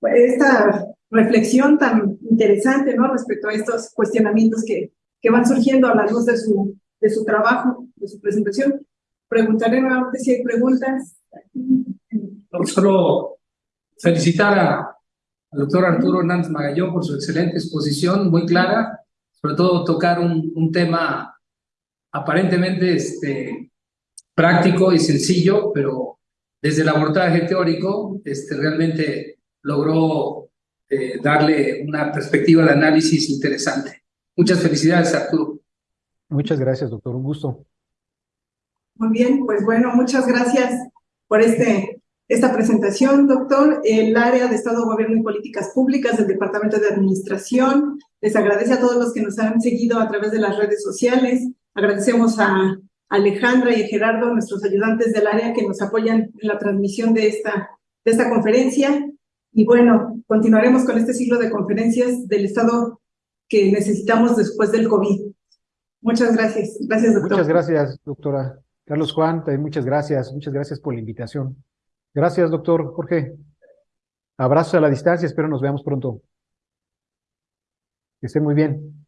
esta reflexión tan interesante, ¿no? Respecto a estos cuestionamientos que, que van surgiendo a la luz de su, de su trabajo, de su presentación. Preguntaré nuevamente si hay preguntas. solo felicitar a, al doctor Arturo Hernández Magallón por su excelente exposición, muy clara, sobre todo tocar un, un tema aparentemente este, práctico y sencillo, pero desde el abordaje teórico este, realmente logró eh, darle una perspectiva de análisis interesante. Muchas felicidades, Arturo. Muchas gracias, doctor. Un gusto. Muy bien, pues bueno, muchas gracias por este, esta presentación, doctor. El área de Estado, Gobierno y Políticas Públicas del Departamento de Administración les agradece a todos los que nos han seguido a través de las redes sociales. Agradecemos a Alejandra y a Gerardo, nuestros ayudantes del área que nos apoyan en la transmisión de esta, de esta conferencia. Y bueno, continuaremos con este ciclo de conferencias del Estado que necesitamos después del COVID. Muchas gracias. Gracias, doctor. Muchas gracias, doctora. Carlos Juan, muchas gracias. Muchas gracias por la invitación. Gracias, doctor Jorge. Abrazo a la distancia. Espero nos veamos pronto. Que estén muy bien.